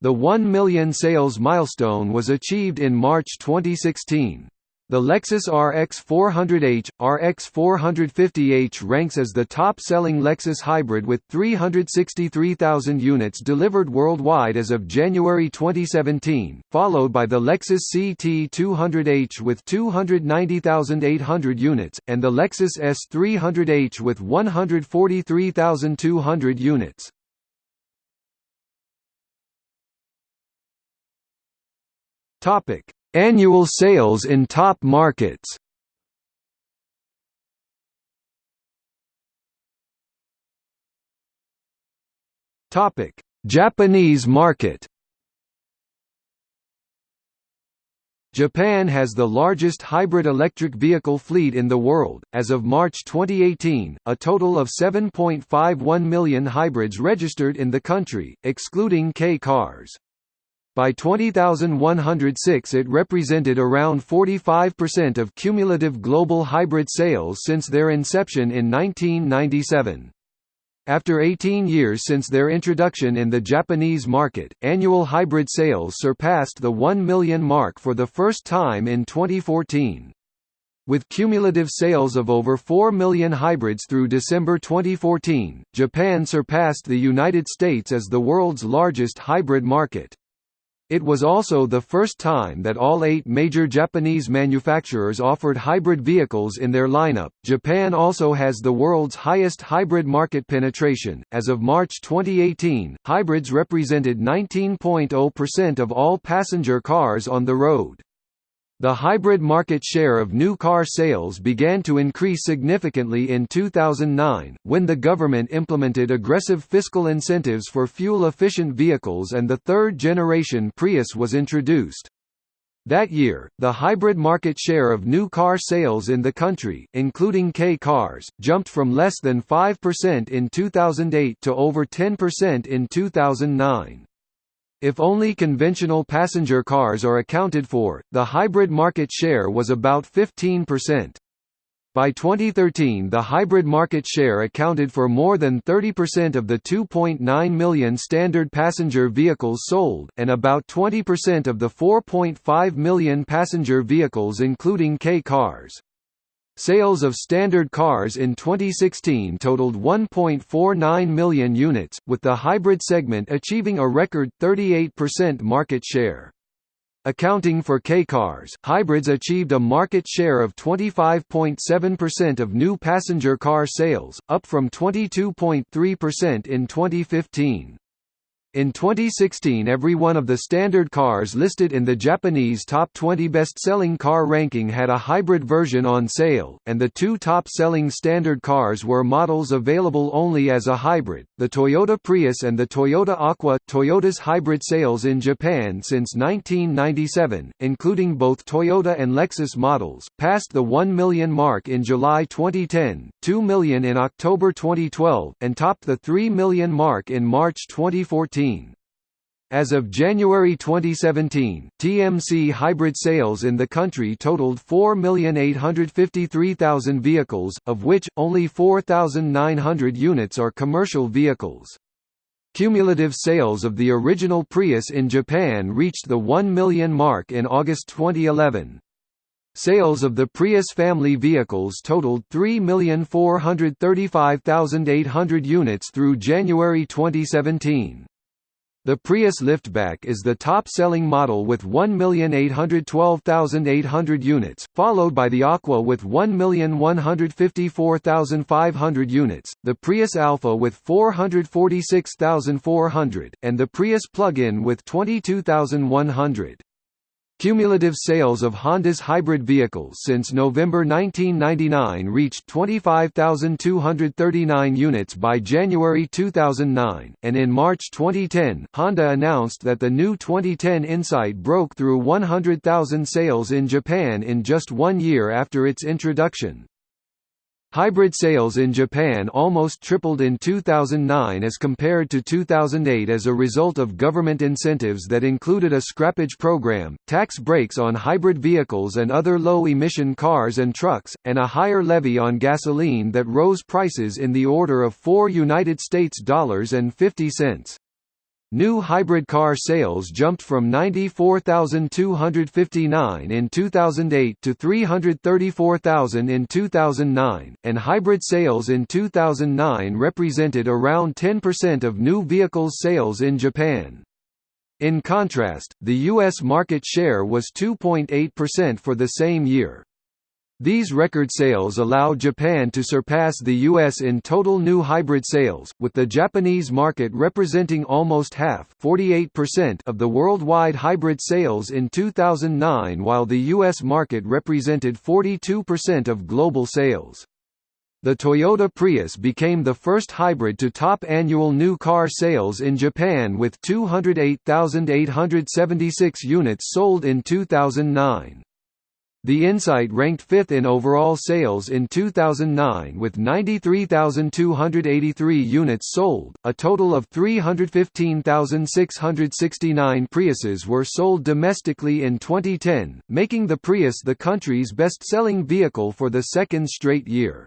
The 1 million sales milestone was achieved in March 2016. The Lexus RX 400h, RX 450h ranks as the top-selling Lexus hybrid with 363,000 units delivered worldwide as of January 2017, followed by the Lexus CT 200h with 290,800 units, and the Lexus ES 300h with 143,200 units. Topic Annual sales in top markets Topic: Japanese market. Japan has the largest hybrid electric vehicle fleet in the world. As of March 2018, a total of 7.51 million hybrids registered in the country, excluding Kei cars. By 20106 it represented around 45% of cumulative global hybrid sales since their inception in 1997. After 18 years since their introduction in the Japanese market, annual hybrid sales surpassed the 1 million mark for the first time in 2014. With cumulative sales of over 4 million hybrids through December 2014, Japan surpassed the United States as the world's largest hybrid market. It was also the first time that all eight major Japanese manufacturers offered hybrid vehicles in their lineup. Japan also has the world's highest hybrid market penetration. As of March 2018, hybrids represented 19.0% of all passenger cars on the road. The hybrid market share of new car sales began to increase significantly in 2009, when the government implemented aggressive fiscal incentives for fuel-efficient vehicles and the third-generation Prius was introduced. That year, the hybrid market share of new car sales in the country, including Kei cars, jumped from less than 5% in 2008 to over 10% in 2009. If only conventional passenger cars are accounted for, the hybrid market share was about 15%. By 2013 the hybrid market share accounted for more than 30% of the 2.9 million standard passenger vehicles sold, and about 20% of the 4.5 million passenger vehicles including Kei cars. Sales of standard cars in 2016 totaled 1.49 million units, with the hybrid segment achieving a record 38% market share. Accounting for Kei cars, hybrids achieved a market share of 25.7% of new passenger car sales, up from 22.3% in 2015. In 2016 every one of the standard cars listed in the Japanese top 20 best-selling car ranking had a hybrid version on sale, and the two top-selling standard cars were models available only as a hybrid, the Toyota Prius and the Toyota Aqua. Toyota's hybrid sales in Japan since 1997, including both Toyota and Lexus models, passed the 1 million mark in July 2010, 2 million in October 2012, and topped the 3 million mark in March 2014. As of January 2017, TMC hybrid sales in the country totaled 4,853,000 vehicles, of which, only 4,900 units are commercial vehicles. Cumulative sales of the original Prius in Japan reached the 1 million mark in August 2011. Sales of the Prius family vehicles totaled 3,435,800 units through January 2017. The Prius liftback is the top-selling model with 1,812,800 units, followed by the Aqua with 1,154,500 units, the Prius Alpha with 446,400, and the Prius plug-in with 22,100. Cumulative sales of Honda's hybrid vehicles since November 1999 reached 25,239 units by January 2009, and in March 2010, Honda announced that the new 2010 Insight broke through 100,000 sales in Japan in just one year after its introduction. Hybrid sales in Japan almost tripled in 2009 as compared to 2008 as a result of government incentives that included a scrappage program, tax breaks on hybrid vehicles and other low-emission cars and trucks, and a higher levy on gasoline that rose prices in the order of 4 United States dollars and 50 cents. New hybrid car sales jumped from 94,259 in 2008 to 334,000 in 2009, and hybrid sales in 2009 represented around 10% of new vehicles sales in Japan. In contrast, the U.S. market share was 2.8% for the same year. These record sales allow Japan to surpass the US in total new hybrid sales, with the Japanese market representing almost half of the worldwide hybrid sales in 2009 while the US market represented 42% of global sales. The Toyota Prius became the first hybrid to top annual new car sales in Japan with 208,876 units sold in 2009. The Insight ranked fifth in overall sales in 2009 with 93,283 units sold. A total of 315,669 Priuses were sold domestically in 2010, making the Prius the country's best selling vehicle for the second straight year.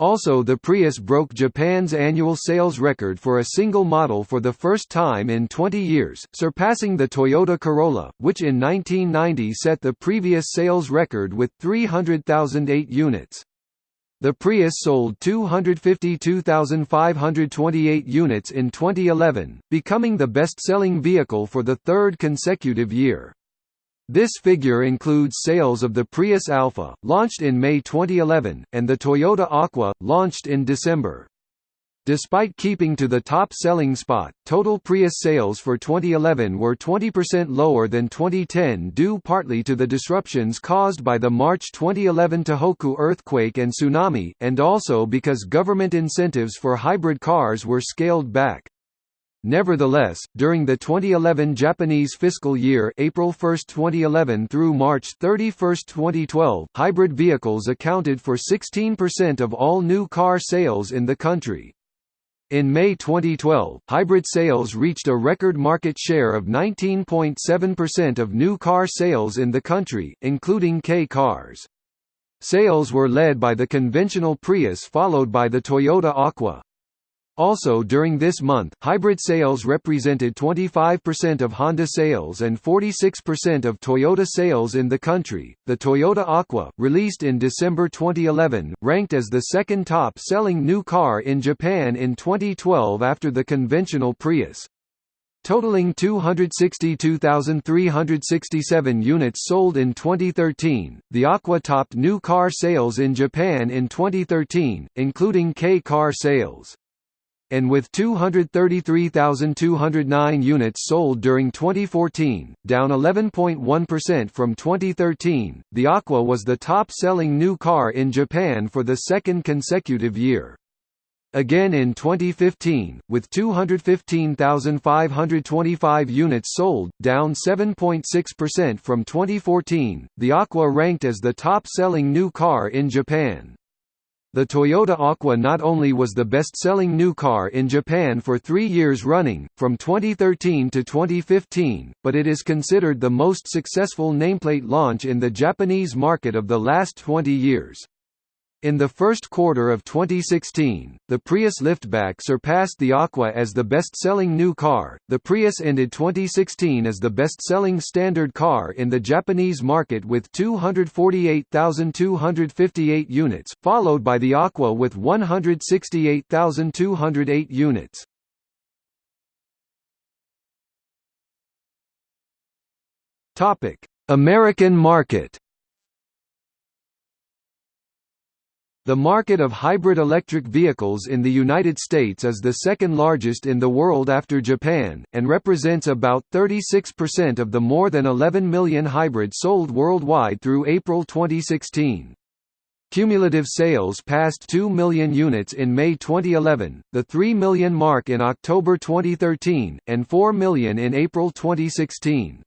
Also the Prius broke Japan's annual sales record for a single model for the first time in 20 years, surpassing the Toyota Corolla, which in 1990 set the previous sales record with 300,008 units. The Prius sold 252,528 units in 2011, becoming the best-selling vehicle for the third consecutive year. This figure includes sales of the Prius Alpha, launched in May 2011, and the Toyota Aqua, launched in December. Despite keeping to the top selling spot, total Prius sales for 2011 were 20% lower than 2010 due partly to the disruptions caused by the March 2011 Tohoku earthquake and tsunami, and also because government incentives for hybrid cars were scaled back. Nevertheless, during the 2011 Japanese fiscal year April 1, 2011 through March 31, 2012, hybrid vehicles accounted for 16% of all new car sales in the country. In May 2012, hybrid sales reached a record market share of 19.7% of new car sales in the country, including Kei cars. Sales were led by the conventional Prius followed by the Toyota Aqua. Also during this month, hybrid sales represented 25% of Honda sales and 46% of Toyota sales in the country. The Toyota Aqua, released in December 2011, ranked as the second top-selling new car in Japan in 2012 after the conventional Prius. Totaling 262,367 units sold in 2013, the Aqua topped new car sales in Japan in 2013, including Kei car sales and with 233,209 units sold during 2014, down 11.1% from 2013, the Aqua was the top-selling new car in Japan for the second consecutive year. Again in 2015, with 215,525 units sold, down 7.6% from 2014, the Aqua ranked as the top-selling new car in Japan. The Toyota Aqua not only was the best-selling new car in Japan for three years running, from 2013 to 2015, but it is considered the most successful nameplate launch in the Japanese market of the last 20 years. In the first quarter of 2016, the Prius liftback surpassed the Aqua as the best-selling new car. The Prius ended 2016 as the best-selling standard car in the Japanese market with 248,258 units, followed by the Aqua with 168,208 units. Topic: American market. The market of hybrid electric vehicles in the United States is the second largest in the world after Japan, and represents about 36% of the more than 11 million hybrids sold worldwide through April 2016. Cumulative sales passed 2 million units in May 2011, the 3 million mark in October 2013, and 4 million in April 2016.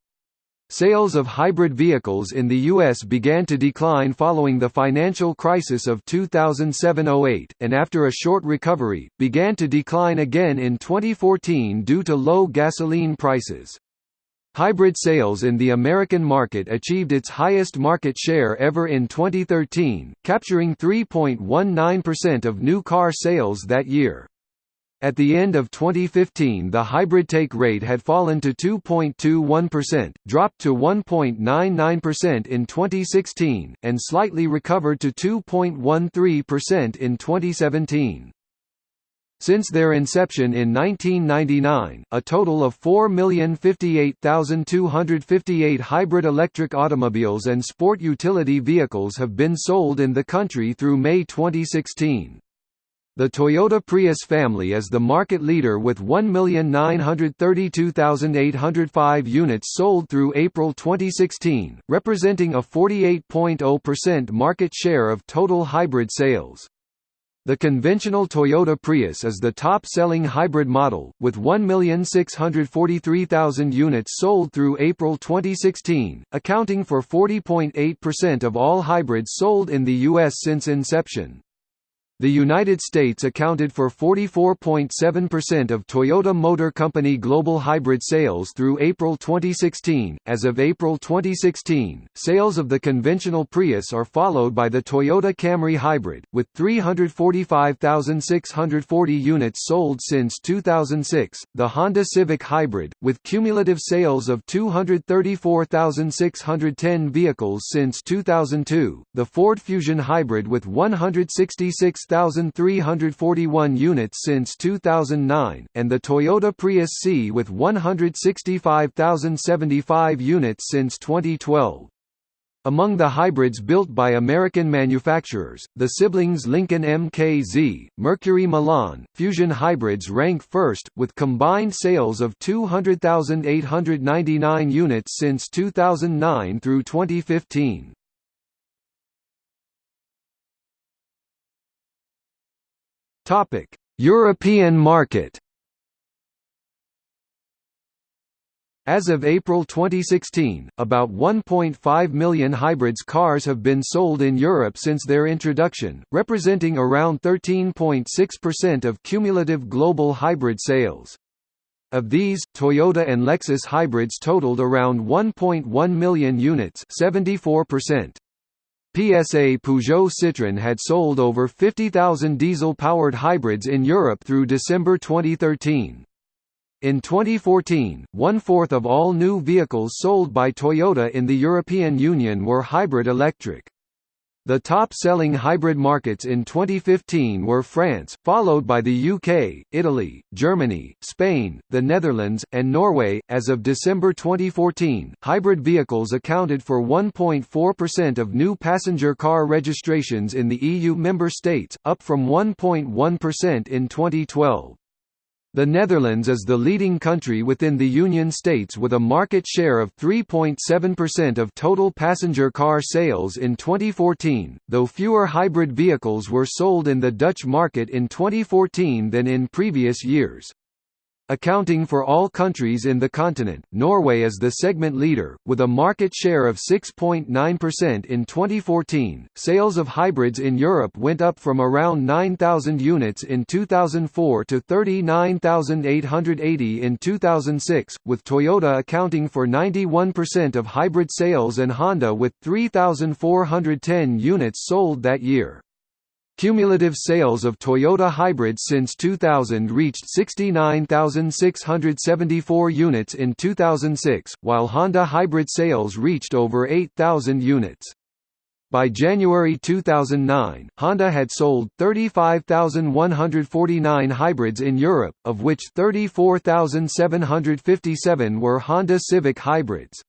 Sales of hybrid vehicles in the U.S. began to decline following the financial crisis of 2007–08, and after a short recovery, began to decline again in 2014 due to low gasoline prices. Hybrid sales in the American market achieved its highest market share ever in 2013, capturing 3.19% of new car sales that year. At the end of 2015 the hybrid take rate had fallen to 2.21%, dropped to 1.99% in 2016, and slightly recovered to 2.13% in 2017. Since their inception in 1999, a total of 4,058,258 hybrid electric automobiles and sport utility vehicles have been sold in the country through May 2016. The Toyota Prius family is the market leader with 1,932,805 units sold through April 2016, representing a 48.0% market share of total hybrid sales. The conventional Toyota Prius is the top-selling hybrid model, with 1,643,000 units sold through April 2016, accounting for 40.8% of all hybrids sold in the U.S. since inception. The United States accounted for 44.7% of Toyota Motor Company global hybrid sales through April 2016. As of April 2016, sales of the conventional Prius are followed by the Toyota Camry Hybrid, with 345,640 units sold since 2006, the Honda Civic Hybrid, with cumulative sales of 234,610 vehicles since 2002, the Ford Fusion Hybrid with 166 6,341 units since 2009, and the Toyota Prius C with 165,075 units since 2012. Among the hybrids built by American manufacturers, the siblings Lincoln MKZ, Mercury Milan, Fusion hybrids rank first, with combined sales of 200,899 units since 2009 through 2015. Topic: European market. As of April 2016, about 1.5 million hybrids cars have been sold in Europe since their introduction, representing around 13.6% of cumulative global hybrid sales. Of these, Toyota and Lexus hybrids totaled around 1.1 million units 74%. PSA Peugeot Citroën had sold over 50,000 diesel-powered hybrids in Europe through December 2013. In 2014, one-fourth of all new vehicles sold by Toyota in the European Union were hybrid electric. The top-selling hybrid markets in 2015 were France, followed by the UK, Italy, Germany, Spain, the Netherlands, and Norway. As of December 2014, hybrid vehicles accounted for 1.4% of new passenger car registrations in the EU member states, up from 1.1% in 2012. The Netherlands is the leading country within the Union states with a market share of 3.7% of total passenger car sales in 2014, though fewer hybrid vehicles were sold in the Dutch market in 2014 than in previous years. Accounting for all countries in the continent, Norway is the segment leader, with a market share of 6.9% in 2014. Sales of hybrids in Europe went up from around 9,000 units in 2004 to 39,880 in 2006, with Toyota accounting for 91% of hybrid sales and Honda with 3,410 units sold that year. Cumulative sales of Toyota hybrids since 2000 reached 69,674 units in 2006, while Honda hybrid sales reached over 8,000 units. By January 2009, Honda had sold 35,149 hybrids in Europe, of which 34,757 were Honda Civic hybrids.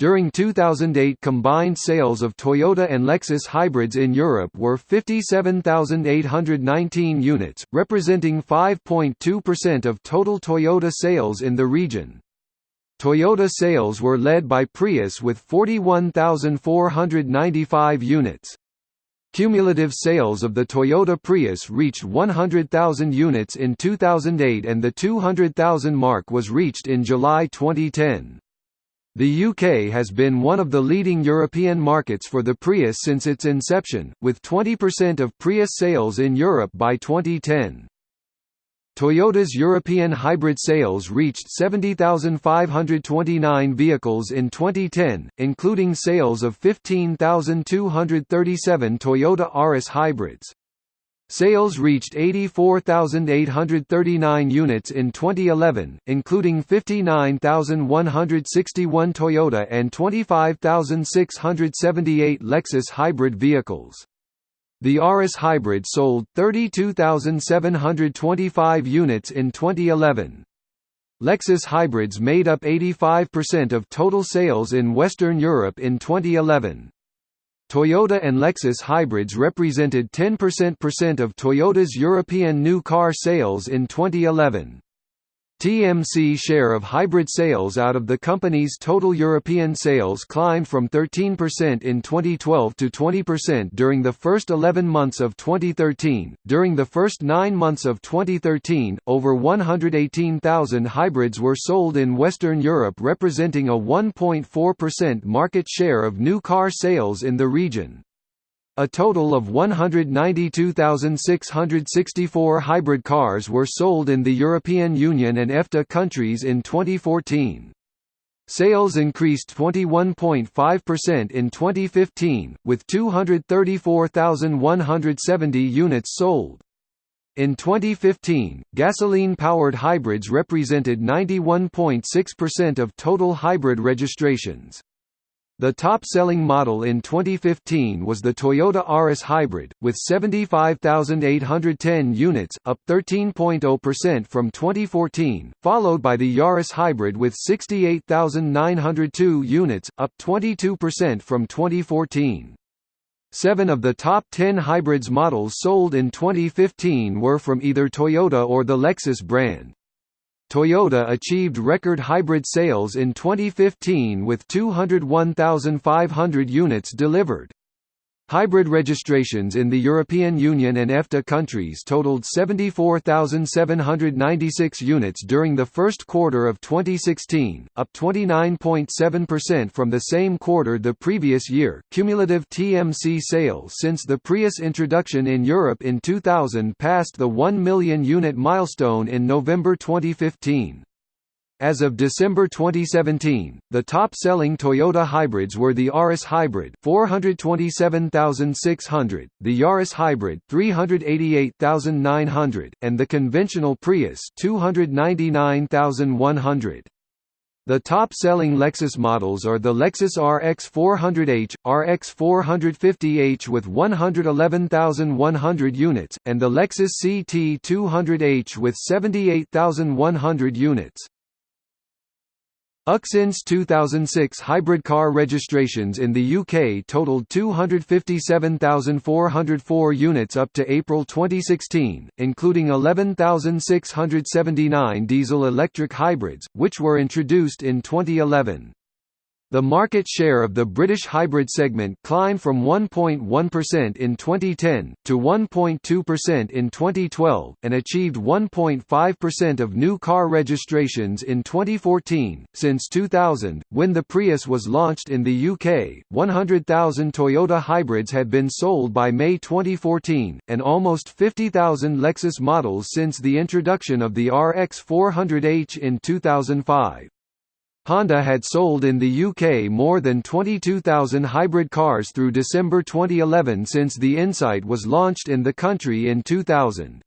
During 2008 combined sales of Toyota and Lexus hybrids in Europe were 57,819 units, representing 5.2% of total Toyota sales in the region. Toyota sales were led by Prius with 41,495 units. Cumulative sales of the Toyota Prius reached 100,000 units in 2008 and the 200,000 mark was reached in July 2010. The UK has been one of the leading European markets for the Prius since its inception, with 20% of Prius sales in Europe by 2010. Toyota's European hybrid sales reached 70,529 vehicles in 2010, including sales of 15,237 Toyota Auris hybrids. Sales reached 84,839 units in 2011, including 59,161 Toyota and 25,678 Lexus hybrid vehicles. The Auris hybrid sold 32,725 units in 2011. Lexus hybrids made up 85% of total sales in Western Europe in 2011. Toyota and Lexus hybrids represented 10% of Toyota's European new car sales in 2011. TMC share of hybrid sales out of the company's total European sales climbed from 13% in 2012 to 20% during the first 11 months of 2013. During the first 9 months of 2013, over 118,000 hybrids were sold in Western Europe representing a 1.4% market share of new car sales in the region. A total of 192,664 hybrid cars were sold in the European Union and EFTA countries in 2014. Sales increased 21.5% in 2015, with 234,170 units sold. In 2015, gasoline-powered hybrids represented 91.6% of total hybrid registrations. The top-selling model in 2015 was the Toyota Auris Hybrid, with 75,810 units, up 13.0% from 2014, followed by the Yaris Hybrid with 68,902 units, up 22% from 2014. Seven of the top 10 hybrids models sold in 2015 were from either Toyota or the Lexus brand. Toyota achieved record hybrid sales in 2015 with 201,500 units delivered. Hybrid registrations in the European Union and EFTA countries totaled 74,796 units during the first quarter of 2016, up 29.7% from the same quarter the previous year. Cumulative TMC sales since the Prius introduction in Europe in 2000 passed the 1 million unit milestone in November 2015. As of December 2017, the top-selling Toyota hybrids were the Auris Hybrid 427,600, the Yaris Hybrid 388,900, and the conventional Prius 299,100. The top-selling Lexus models are the Lexus RX 400h, RX 450h with 111,100 units, and the Lexus CT 200h with 78,100 units. Uxin's 2006 hybrid car registrations in the UK totaled 257,404 units up to April 2016, including 11,679 diesel-electric hybrids, which were introduced in 2011. The market share of the British hybrid segment climbed from 1.1% in 2010, to 1.2% in 2012, and achieved 1.5% of new car registrations in 2014. Since 2000, when the Prius was launched in the UK, 100,000 Toyota hybrids had been sold by May 2014, and almost 50,000 Lexus models since the introduction of the RX 400h in 2005. Honda had sold in the UK more than 22,000 hybrid cars through December 2011 since the Insight was launched in the country in 2000.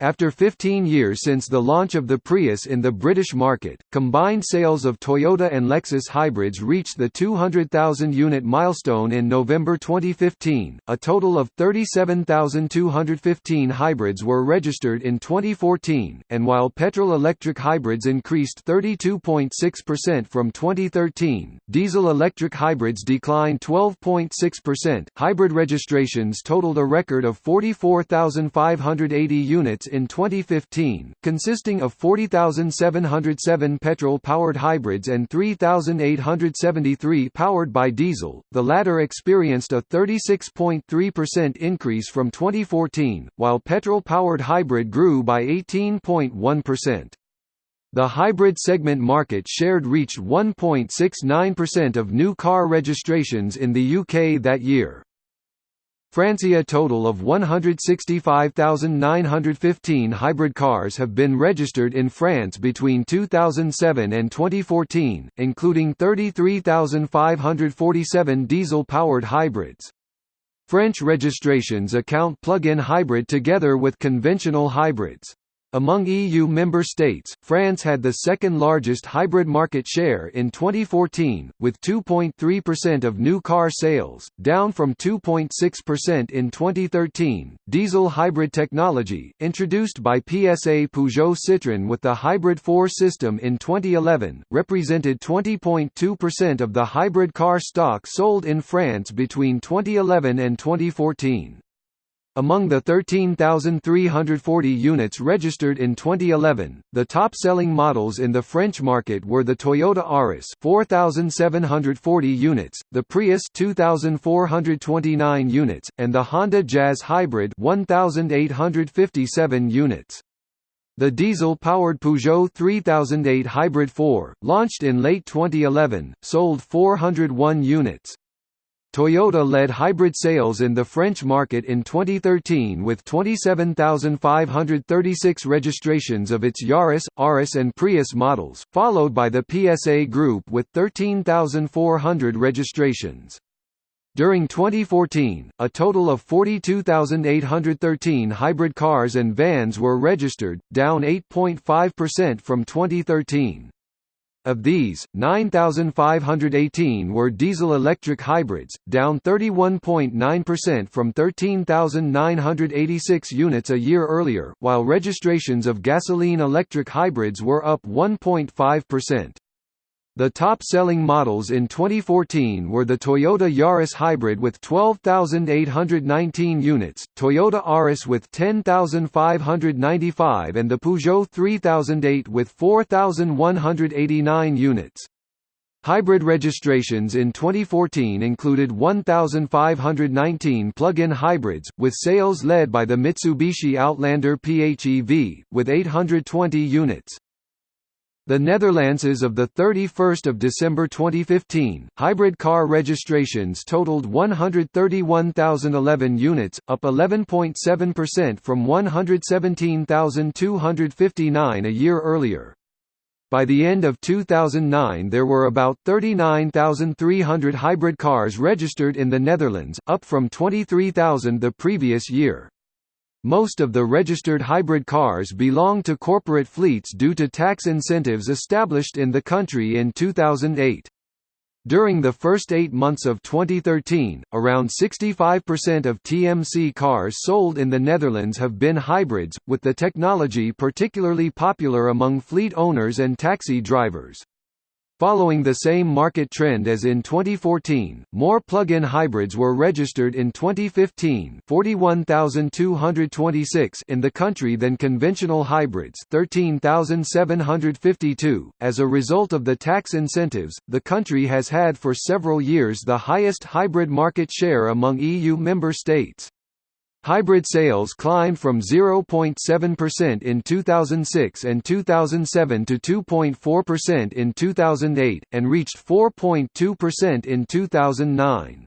After 15 years since the launch of the Prius in the British market, combined sales of Toyota and Lexus hybrids reached the 200,000-unit milestone in November 2015. A total of 37,215 hybrids were registered in 2014, and while petrol-electric hybrids increased 32.6% from 2013, diesel-electric hybrids declined 12.6%. Hybrid registrations totaled a record of 44,580 units in 2015, consisting of 40,707 petrol-powered hybrids and 3,873 powered by diesel, the latter experienced a 36.3% increase from 2014, while petrol-powered hybrid grew by 18.1%. The hybrid segment market shared reached 1.69% of new car registrations in the UK that year. Francia a total of 165,915 hybrid cars have been registered in France between 2007 and 2014, including 33,547 diesel-powered hybrids. French registrations account plug-in hybrid together with conventional hybrids. Among EU member states, France had the second largest hybrid market share in 2014, with 2.3% of new car sales, down from 2.6% in 2013. Diesel hybrid technology, introduced by PSA Peugeot Citroën with the Hybrid 4 system in 2011, represented 20.2% of the hybrid car stock sold in France between 2011 and 2014. Among the 13,340 units registered in 2011, the top-selling models in the French market were the Toyota Auris 4,740 units, the Prius 2,429 units, and the Honda Jazz Hybrid 1,857 units. The diesel-powered Peugeot 3008 Hybrid 4, launched in late 2011, sold 401 units. Toyota led hybrid sales in the French market in 2013 with 27,536 registrations of its Yaris, Auris and Prius models, followed by the PSA Group with 13,400 registrations. During 2014, a total of 42,813 hybrid cars and vans were registered, down 8.5% from 2013. Of these, 9,518 were diesel-electric hybrids, down 31.9% from 13,986 units a year earlier, while registrations of gasoline-electric hybrids were up 1.5%. The top-selling models in 2014 were the Toyota Yaris Hybrid with 12,819 units, Toyota Auris with 10,595 and the Peugeot 3008 with 4,189 units. Hybrid registrations in 2014 included 1,519 plug-in hybrids, with sales led by the Mitsubishi Outlander PHEV, with 820 units. The Netherlands is of 31 December 2015, hybrid car registrations totaled 131,011 units, up 11.7% from 117,259 a year earlier. By the end of 2009 there were about 39,300 hybrid cars registered in the Netherlands, up from 23,000 the previous year. Most of the registered hybrid cars belong to corporate fleets due to tax incentives established in the country in 2008. During the first eight months of 2013, around 65% of TMC cars sold in the Netherlands have been hybrids, with the technology particularly popular among fleet owners and taxi drivers. Following the same market trend as in 2014, more plug-in hybrids were registered in 2015 41,226 in the country than conventional hybrids 13,752. As a result of the tax incentives, the country has had for several years the highest hybrid market share among EU member states. Hybrid sales climbed from 0.7% in 2006 and 2007 to 2.4% in 2008, and reached 4.2% in 2009.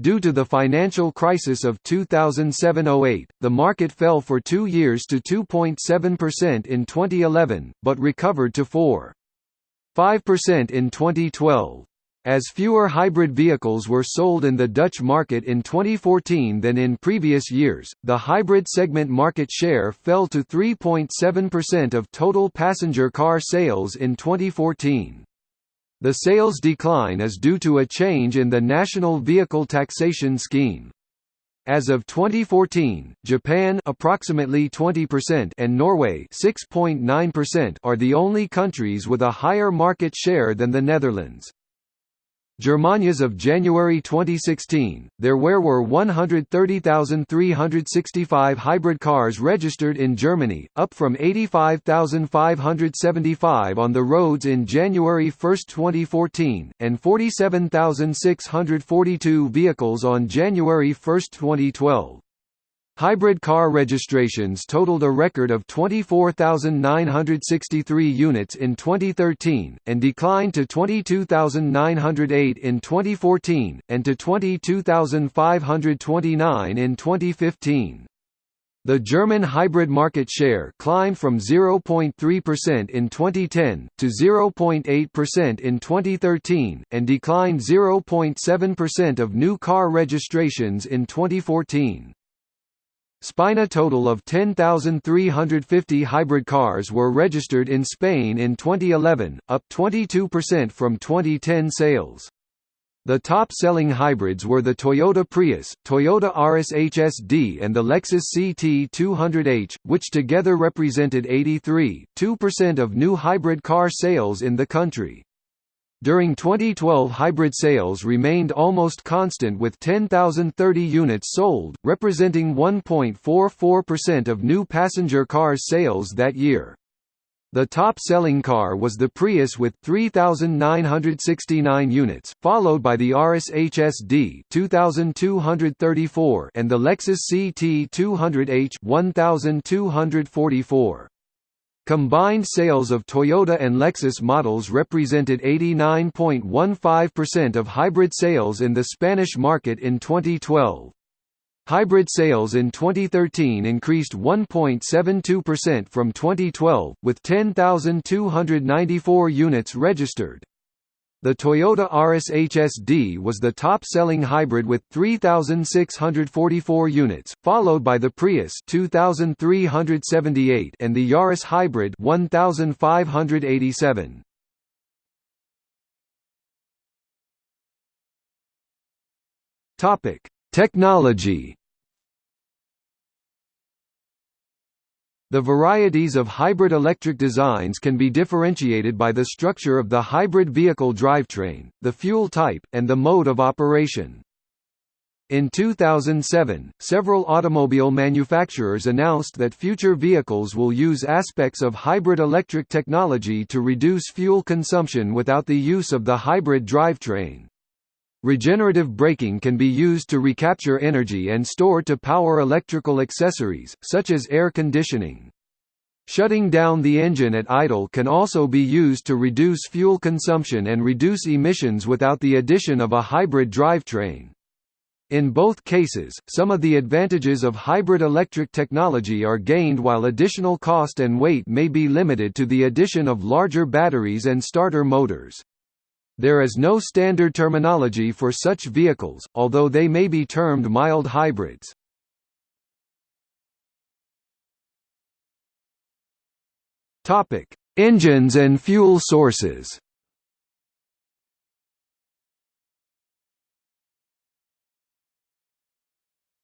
Due to the financial crisis of 2007–08, the market fell for two years to 2.7% in 2011, but recovered to 4.5% in 2012. As fewer hybrid vehicles were sold in the Dutch market in 2014 than in previous years, the hybrid segment market share fell to 3.7% of total passenger car sales in 2014. The sales decline is due to a change in the national vehicle taxation scheme. As of 2014, Japan approximately 20% and Norway 6.9% are the only countries with a higher market share than the Netherlands. Germania's of January 2016, there were 130,365 hybrid cars registered in Germany, up from 85,575 on the roads in January 1, 2014, and 47,642 vehicles on January 1, 2012. Hybrid car registrations totaled a record of 24,963 units in 2013, and declined to 22,908 in 2014, and to 22,529 in 2015. The German hybrid market share climbed from 0.3% in 2010, to 0.8% in 2013, and declined 0.7% of new car registrations in 2014. Spain total of 10,350 hybrid cars were registered in Spain in 2011, up 22% from 2010 sales. The top-selling hybrids were the Toyota Prius, Toyota Auris HSD and the Lexus CT200H, which together represented 83.2% of new hybrid car sales in the country. During 2012 hybrid sales remained almost constant with 10,030 units sold, representing 1.44% of new passenger cars sales that year. The top-selling car was the Prius with 3,969 units, followed by the Auris HSD 2,234 and the Lexus CT200H 1,244. Combined sales of Toyota and Lexus models represented 89.15% of hybrid sales in the Spanish market in 2012. Hybrid sales in 2013 increased 1.72% from 2012, with 10,294 units registered. The Toyota Auris HSD was the top-selling hybrid with 3,644 units, followed by the Prius 2,378 and the Yaris Hybrid 1,587. Topic: Technology The varieties of hybrid electric designs can be differentiated by the structure of the hybrid vehicle drivetrain, the fuel type, and the mode of operation. In 2007, several automobile manufacturers announced that future vehicles will use aspects of hybrid electric technology to reduce fuel consumption without the use of the hybrid drivetrain. Regenerative braking can be used to recapture energy and store to power electrical accessories, such as air conditioning. Shutting down the engine at idle can also be used to reduce fuel consumption and reduce emissions without the addition of a hybrid drivetrain. In both cases, some of the advantages of hybrid electric technology are gained while additional cost and weight may be limited to the addition of larger batteries and starter motors. There is no standard terminology for such vehicles, although they may be termed mild hybrids. Topic: Engines and fuel sources.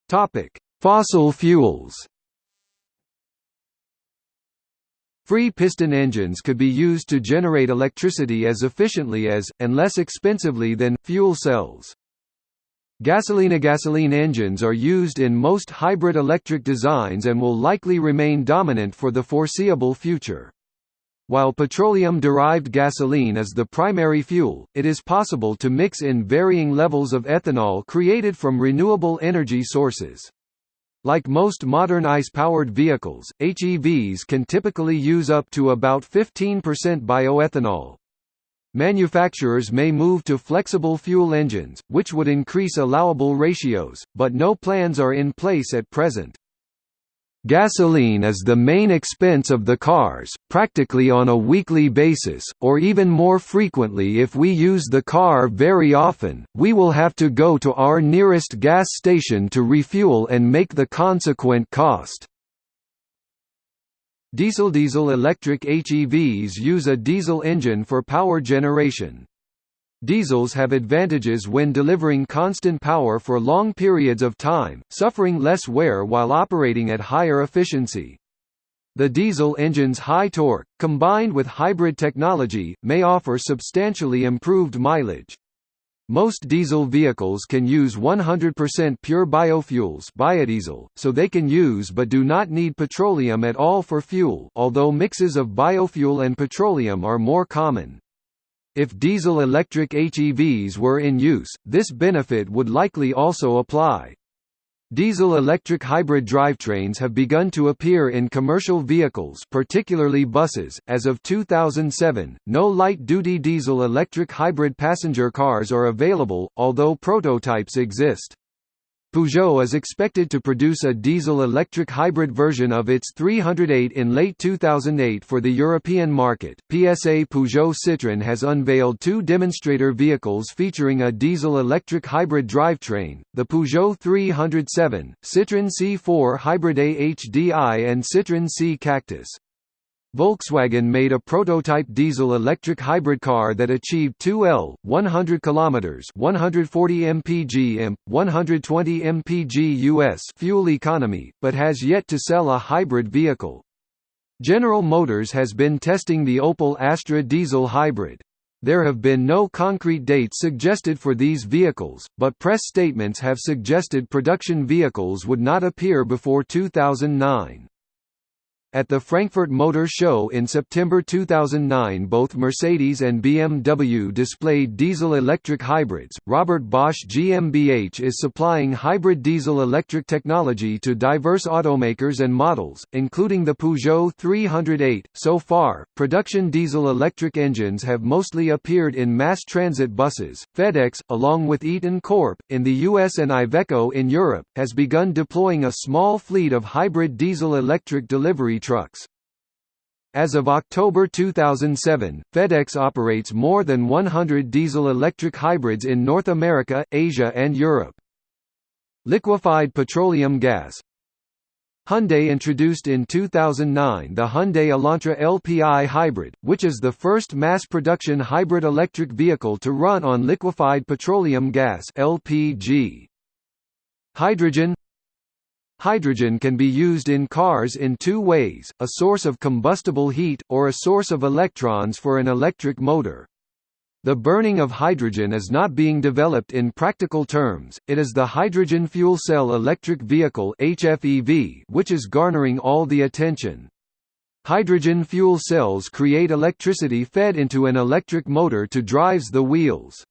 Topic: Fossil fuels. Free piston engines could be used to generate electricity as efficiently as, and less expensively than, fuel cells. Gasoline-gasoline engines are used in most hybrid electric designs and will likely remain dominant for the foreseeable future. While petroleum-derived gasoline is the primary fuel, it is possible to mix in varying levels of ethanol created from renewable energy sources. Like most modern ICE-powered vehicles, HEVs can typically use up to about 15% bioethanol. Manufacturers may move to flexible fuel engines, which would increase allowable ratios, but no plans are in place at present. Gasoline is the main expense of the cars, practically on a weekly basis, or even more frequently if we use the car very often, we will have to go to our nearest gas station to refuel and make the consequent cost. Diesel-diesel electric HEVs use a diesel engine for power generation. Diesels have advantages when delivering constant power for long periods of time, suffering less wear while operating at higher efficiency. The diesel engine's high torque, combined with hybrid technology, may offer substantially improved mileage. Most diesel vehicles can use 100% pure biofuels biodiesel, so they can use but do not need petroleum at all for fuel although mixes of biofuel and petroleum are more common. If diesel-electric HEVs were in use, this benefit would likely also apply. Diesel-electric hybrid drivetrains have begun to appear in commercial vehicles particularly buses. As of 2007, no light-duty diesel-electric hybrid passenger cars are available, although prototypes exist. Peugeot is expected to produce a diesel-electric hybrid version of its 308 in late 2008 for the European market. PSA Peugeot Citroën has unveiled two demonstrator vehicles featuring a diesel-electric hybrid drivetrain, the Peugeot 307, Citroën C4 Hybrid AHDI and Citroën C Cactus. Volkswagen made a prototype diesel-electric hybrid car that achieved 2L, 100 km 140 mpg imp, 120 mpg US fuel economy, but has yet to sell a hybrid vehicle. General Motors has been testing the Opel Astra diesel hybrid. There have been no concrete dates suggested for these vehicles, but press statements have suggested production vehicles would not appear before 2009. At the Frankfurt Motor Show in September 2009, both Mercedes and BMW displayed diesel-electric hybrids. Robert Bosch GmbH is supplying hybrid diesel-electric technology to diverse automakers and models, including the Peugeot 308. So far, production diesel-electric engines have mostly appeared in mass transit buses. FedEx, along with Eaton Corp in the US and Iveco in Europe, has begun deploying a small fleet of hybrid diesel-electric delivery trucks. As of October 2007, FedEx operates more than 100 diesel-electric hybrids in North America, Asia and Europe. Liquefied petroleum gas Hyundai introduced in 2009 the Hyundai Elantra LPI hybrid, which is the first mass-production hybrid electric vehicle to run on liquefied petroleum gas LPG. Hydrogen Hydrogen can be used in cars in two ways, a source of combustible heat, or a source of electrons for an electric motor. The burning of hydrogen is not being developed in practical terms, it is the hydrogen fuel cell electric vehicle HFEV which is garnering all the attention. Hydrogen fuel cells create electricity fed into an electric motor to drives the wheels.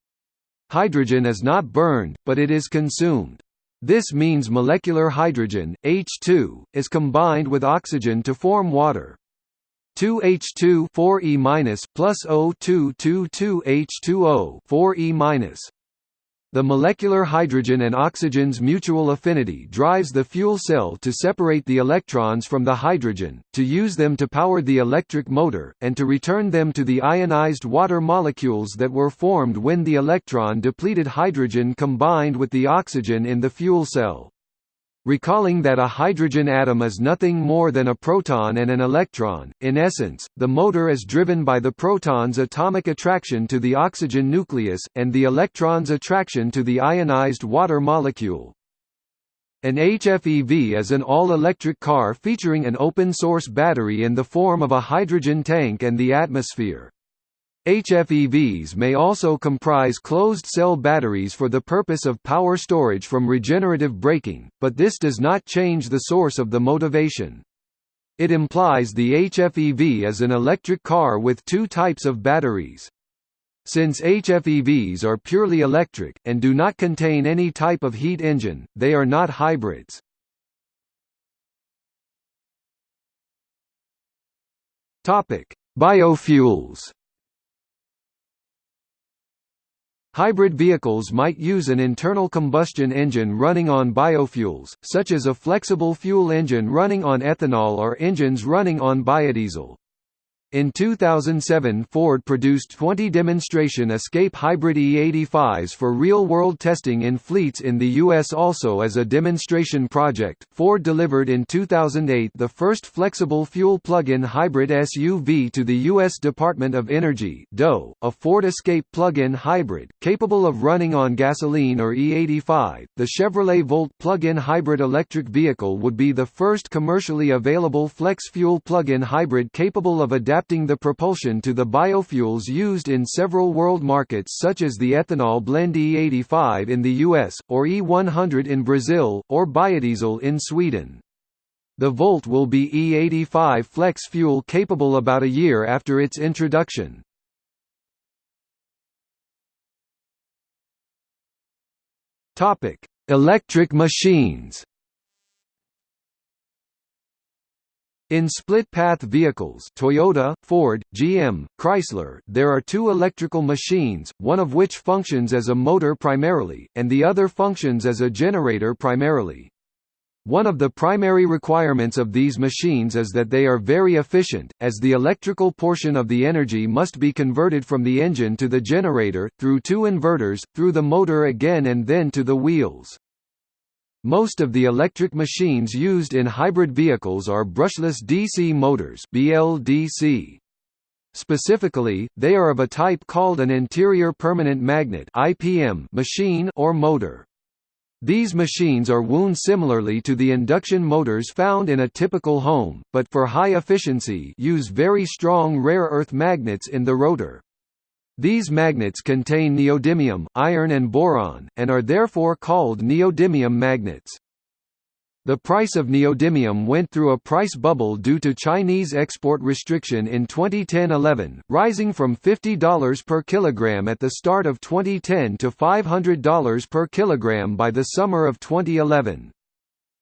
Hydrogen is not burned, but it is consumed. This means molecular hydrogen, H2, is combined with oxygen to form water. 2H2 4E- plus O2 22H2O 4E-. The molecular hydrogen and oxygen's mutual affinity drives the fuel cell to separate the electrons from the hydrogen, to use them to power the electric motor, and to return them to the ionized water molecules that were formed when the electron-depleted hydrogen combined with the oxygen in the fuel cell. Recalling that a hydrogen atom is nothing more than a proton and an electron, in essence, the motor is driven by the proton's atomic attraction to the oxygen nucleus, and the electron's attraction to the ionized water molecule. An HFEV is an all-electric car featuring an open-source battery in the form of a hydrogen tank and the atmosphere. HFEVs may also comprise closed-cell batteries for the purpose of power storage from regenerative braking, but this does not change the source of the motivation. It implies the HFEV is an electric car with two types of batteries. Since HFEVs are purely electric, and do not contain any type of heat engine, they are not hybrids. Biofuels Hybrid vehicles might use an internal combustion engine running on biofuels, such as a flexible fuel engine running on ethanol or engines running on biodiesel. In 2007 Ford produced 20 demonstration Escape Hybrid E85s for real-world testing in fleets in the U.S. Also as a demonstration project, Ford delivered in 2008 the first flexible fuel plug-in hybrid SUV to the U.S. Department of Energy DOE, a Ford Escape plug-in hybrid, capable of running on gasoline or E85. The Chevrolet Volt plug-in hybrid electric vehicle would be the first commercially available flex-fuel plug-in hybrid capable of adapting adapting the propulsion to the biofuels used in several world markets such as the ethanol blend E85 in the US, or E100 in Brazil, or biodiesel in Sweden. The Volt will be E85 flex fuel capable about a year after its introduction. Electric machines In split-path vehicles Toyota, Ford, GM, Chrysler there are two electrical machines, one of which functions as a motor primarily, and the other functions as a generator primarily. One of the primary requirements of these machines is that they are very efficient, as the electrical portion of the energy must be converted from the engine to the generator, through two inverters, through the motor again and then to the wheels. Most of the electric machines used in hybrid vehicles are brushless DC motors BLDC. Specifically, they are of a type called an interior permanent magnet IPM machine or motor. These machines are wound similarly to the induction motors found in a typical home, but for high efficiency use very strong rare earth magnets in the rotor. These magnets contain neodymium, iron and boron, and are therefore called neodymium magnets. The price of neodymium went through a price bubble due to Chinese export restriction in 2010–11, rising from $50 per kilogram at the start of 2010 to $500 per kilogram by the summer of 2011.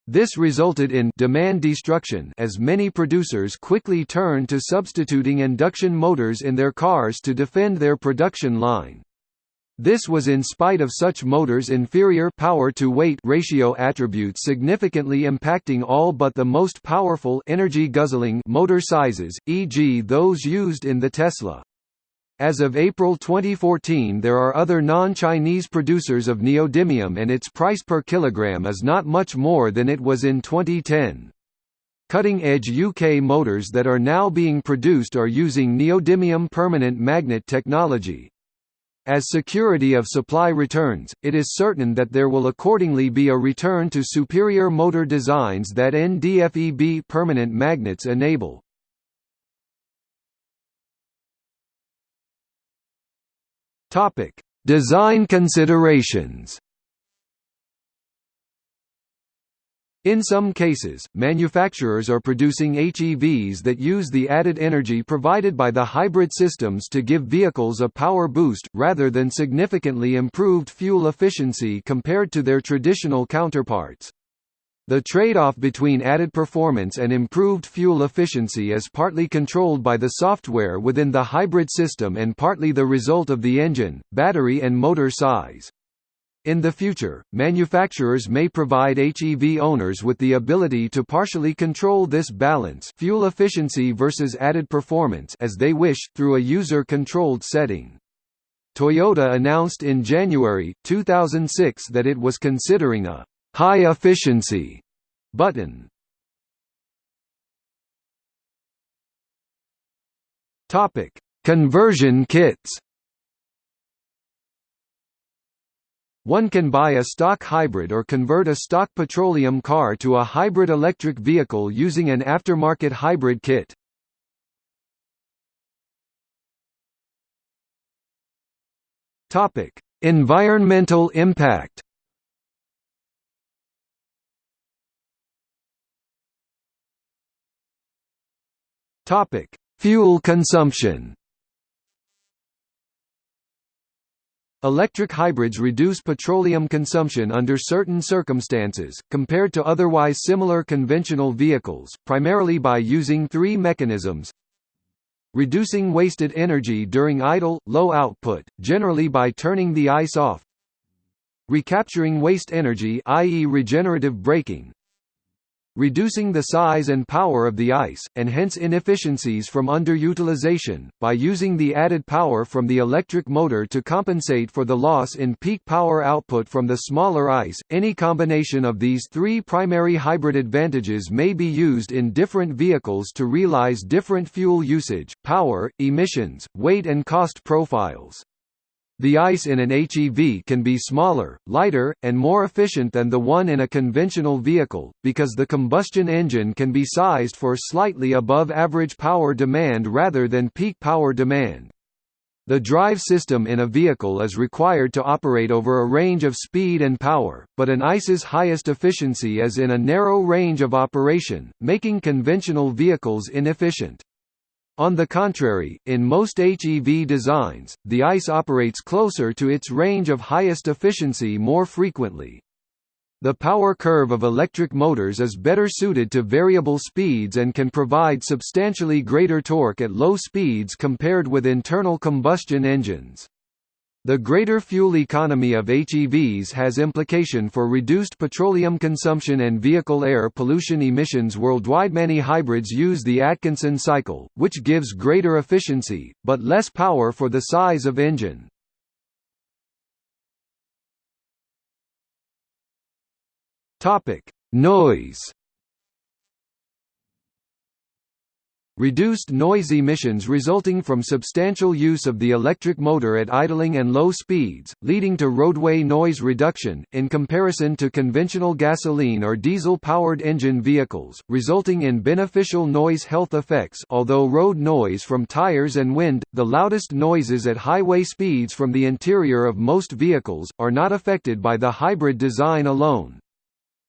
This resulted in demand destruction as many producers quickly turned to substituting induction motors in their cars to defend their production line. This was in spite of such motors' inferior power-to-weight ratio attributes significantly impacting all but the most powerful energy-guzzling motor sizes, e.g. those used in the Tesla. As of April 2014 there are other non-Chinese producers of neodymium and its price per kilogram is not much more than it was in 2010. Cutting-edge UK motors that are now being produced are using neodymium permanent magnet technology, as security of supply returns, it is certain that there will accordingly be a return to superior motor designs that NDFEB permanent magnets enable. Design considerations In some cases, manufacturers are producing HEVs that use the added energy provided by the hybrid systems to give vehicles a power boost, rather than significantly improved fuel efficiency compared to their traditional counterparts. The trade-off between added performance and improved fuel efficiency is partly controlled by the software within the hybrid system and partly the result of the engine, battery and motor size. In the future, manufacturers may provide HEV owners with the ability to partially control this balance fuel efficiency versus added performance as they wish, through a user-controlled setting. Toyota announced in January, 2006 that it was considering a «high-efficiency» button. Topic: Conversion kits One can buy a stock hybrid or convert a stock petroleum car to a hybrid electric vehicle using an aftermarket hybrid kit. Topic: Environmental impact. Topic: Fuel consumption. Electric hybrids reduce petroleum consumption under certain circumstances, compared to otherwise similar conventional vehicles, primarily by using three mechanisms reducing wasted energy during idle, low output, generally by turning the ICE off recapturing waste energy i.e. regenerative braking reducing the size and power of the ICE, and hence inefficiencies from underutilization, by using the added power from the electric motor to compensate for the loss in peak power output from the smaller ICE. Any combination of these three primary hybrid advantages may be used in different vehicles to realize different fuel usage, power, emissions, weight and cost profiles. The ICE in an HEV can be smaller, lighter, and more efficient than the one in a conventional vehicle, because the combustion engine can be sized for slightly above average power demand rather than peak power demand. The drive system in a vehicle is required to operate over a range of speed and power, but an ICE's highest efficiency is in a narrow range of operation, making conventional vehicles inefficient. On the contrary, in most HEV designs, the ICE operates closer to its range of highest efficiency more frequently. The power curve of electric motors is better suited to variable speeds and can provide substantially greater torque at low speeds compared with internal combustion engines. The greater fuel economy of HEVs has implication for reduced petroleum consumption and vehicle air pollution emissions worldwide. Many hybrids use the Atkinson cycle, which gives greater efficiency, but less power for the size of engine. Noise Reduced noise emissions resulting from substantial use of the electric motor at idling and low speeds, leading to roadway noise reduction, in comparison to conventional gasoline or diesel-powered engine vehicles, resulting in beneficial noise health effects although road noise from tires and wind, the loudest noises at highway speeds from the interior of most vehicles, are not affected by the hybrid design alone.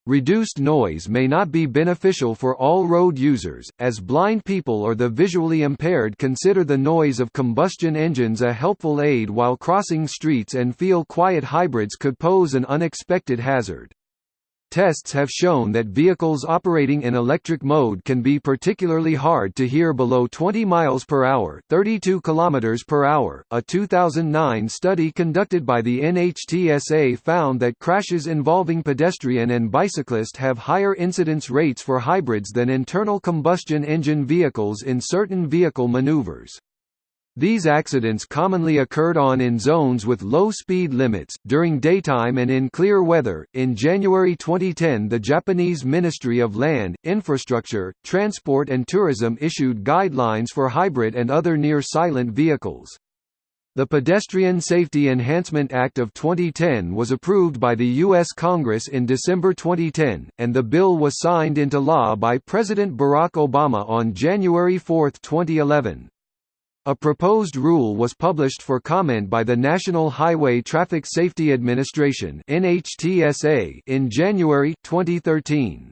Reduced noise may not be beneficial for all road users, as blind people or the visually impaired consider the noise of combustion engines a helpful aid while crossing streets and feel quiet hybrids could pose an unexpected hazard. Tests have shown that vehicles operating in electric mode can be particularly hard to hear below 20 miles per hour, 32 kilometers per hour. A 2009 study conducted by the NHTSA found that crashes involving pedestrian and bicyclist have higher incidence rates for hybrids than internal combustion engine vehicles in certain vehicle maneuvers. These accidents commonly occurred on in zones with low speed limits, during daytime and in clear weather. In January 2010, the Japanese Ministry of Land, Infrastructure, Transport and Tourism issued guidelines for hybrid and other near silent vehicles. The Pedestrian Safety Enhancement Act of 2010 was approved by the U.S. Congress in December 2010, and the bill was signed into law by President Barack Obama on January 4, 2011. A proposed rule was published for comment by the National Highway Traffic Safety Administration in January 2013.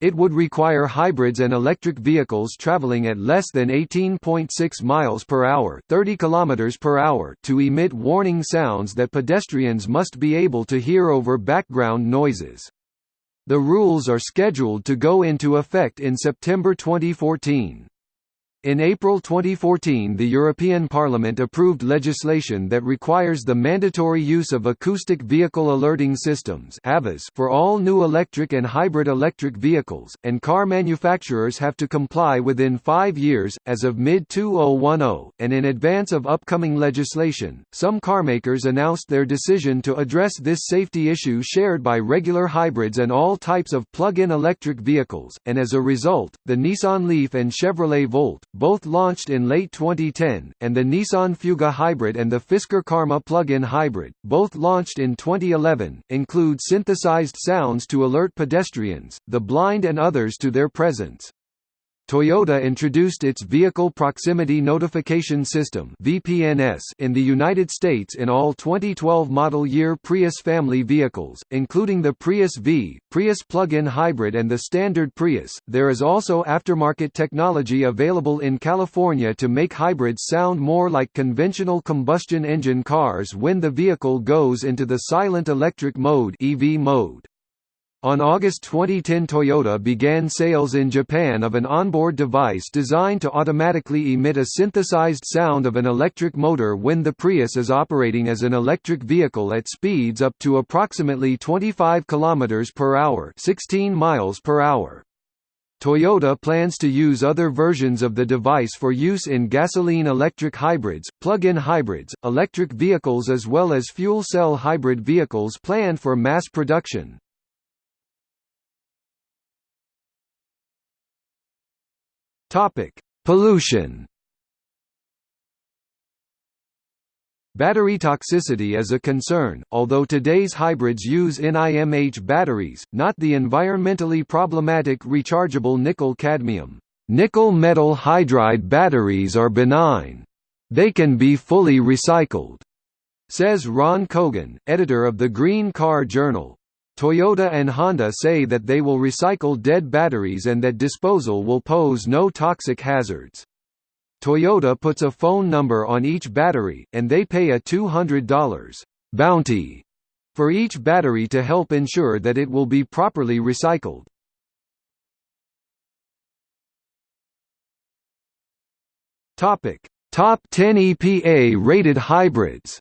It would require hybrids and electric vehicles traveling at less than 18.6 miles per hour, 30 kilometers per hour to emit warning sounds that pedestrians must be able to hear over background noises. The rules are scheduled to go into effect in September 2014. In April 2014 the European Parliament approved legislation that requires the mandatory use of acoustic vehicle alerting systems for all new electric and hybrid electric vehicles, and car manufacturers have to comply within five years, as of mid-2010, and in advance of upcoming legislation, some carmakers announced their decision to address this safety issue shared by regular hybrids and all types of plug-in electric vehicles, and as a result, the Nissan Leaf and Chevrolet Volt, both launched in late 2010, and the Nissan Fuga Hybrid and the Fisker Karma plug-in hybrid, both launched in 2011, include synthesized sounds to alert pedestrians, the blind and others to their presence. Toyota introduced its Vehicle Proximity Notification System (VPNS) in the United States in all 2012 model year Prius family vehicles, including the Prius V, Prius plug-in hybrid and the standard Prius. There is also aftermarket technology available in California to make hybrids sound more like conventional combustion engine cars when the vehicle goes into the silent electric mode (EV mode). On August 2010 Toyota began sales in Japan of an onboard device designed to automatically emit a synthesized sound of an electric motor when the Prius is operating as an electric vehicle at speeds up to approximately 25 km per hour 16 miles per hour. Toyota plans to use other versions of the device for use in gasoline-electric hybrids, plug-in hybrids, electric vehicles as well as fuel cell hybrid vehicles planned for mass production. Topic: Pollution. Battery toxicity is a concern, although today's hybrids use NIMH batteries, not the environmentally problematic rechargeable nickel-cadmium. Nickel metal hydride batteries are benign. They can be fully recycled, says Ron Cogan, editor of the Green Car Journal. Toyota and Honda say that they will recycle dead batteries and that disposal will pose no toxic hazards. Toyota puts a phone number on each battery, and they pay a $200 bounty for each battery to help ensure that it will be properly recycled. Topic: Top 10 EPA rated hybrids.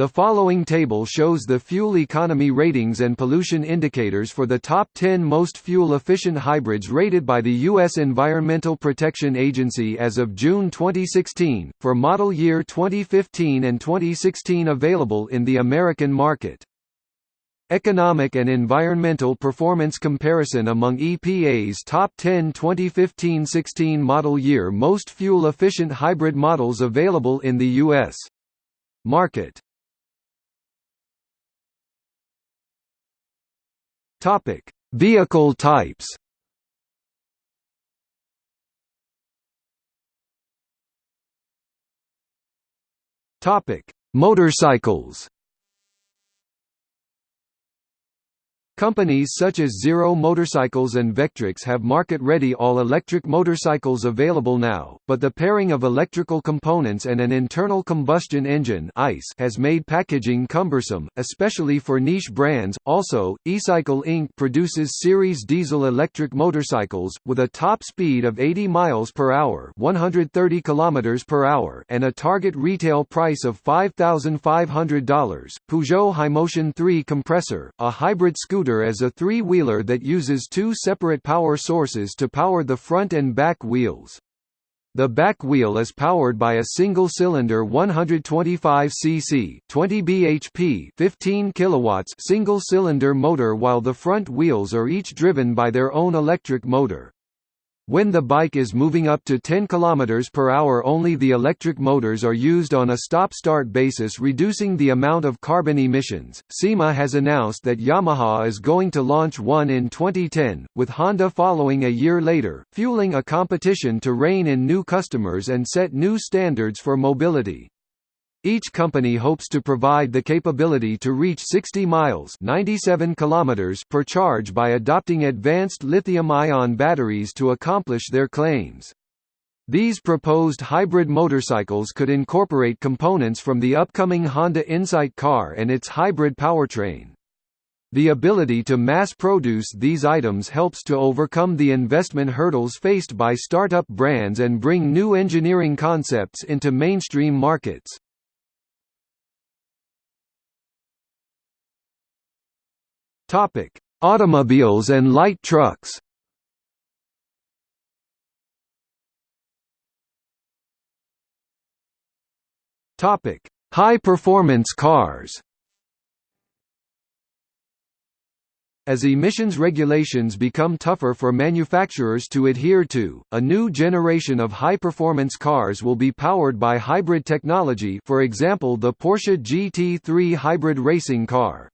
The following table shows the fuel economy ratings and pollution indicators for the top 10 most fuel-efficient hybrids rated by the U.S. Environmental Protection Agency as of June 2016, for model year 2015 and 2016 available in the American market. Economic and environmental performance comparison among EPA's top 10 2015-16 model year most fuel-efficient hybrid models available in the U.S. market. Topic: Vehicle types. Topic: Motorcycles. Companies such as Zero Motorcycles and Vectrix have market-ready all-electric motorcycles available now, but the pairing of electrical components and an internal combustion engine (ICE) has made packaging cumbersome, especially for niche brands. Also, eCycle Inc. produces series diesel-electric motorcycles with a top speed of 80 miles per hour, 130 kilometers per hour, and a target retail price of $5,500. Peugeot HYmotion 3 compressor, a hybrid scooter scooter as a three-wheeler that uses two separate power sources to power the front and back wheels. The back wheel is powered by a single-cylinder 125 cc 20 bhp 15 kilowatts single-cylinder motor while the front wheels are each driven by their own electric motor. When the bike is moving up to 10 km per hour only the electric motors are used on a stop-start basis reducing the amount of carbon emissions. SEMA has announced that Yamaha is going to launch one in 2010, with Honda following a year later, fueling a competition to rein in new customers and set new standards for mobility. Each company hopes to provide the capability to reach 60 miles 97 kilometers per charge by adopting advanced lithium-ion batteries to accomplish their claims. These proposed hybrid motorcycles could incorporate components from the upcoming Honda Insight car and its hybrid powertrain. The ability to mass-produce these items helps to overcome the investment hurdles faced by startup brands and bring new engineering concepts into mainstream markets. Topic: Automobiles and light trucks. Topic: High-performance cars. As emissions regulations become tougher for manufacturers to adhere to, a new generation of high-performance cars will be powered by hybrid technology for example the Porsche GT3 hybrid racing car.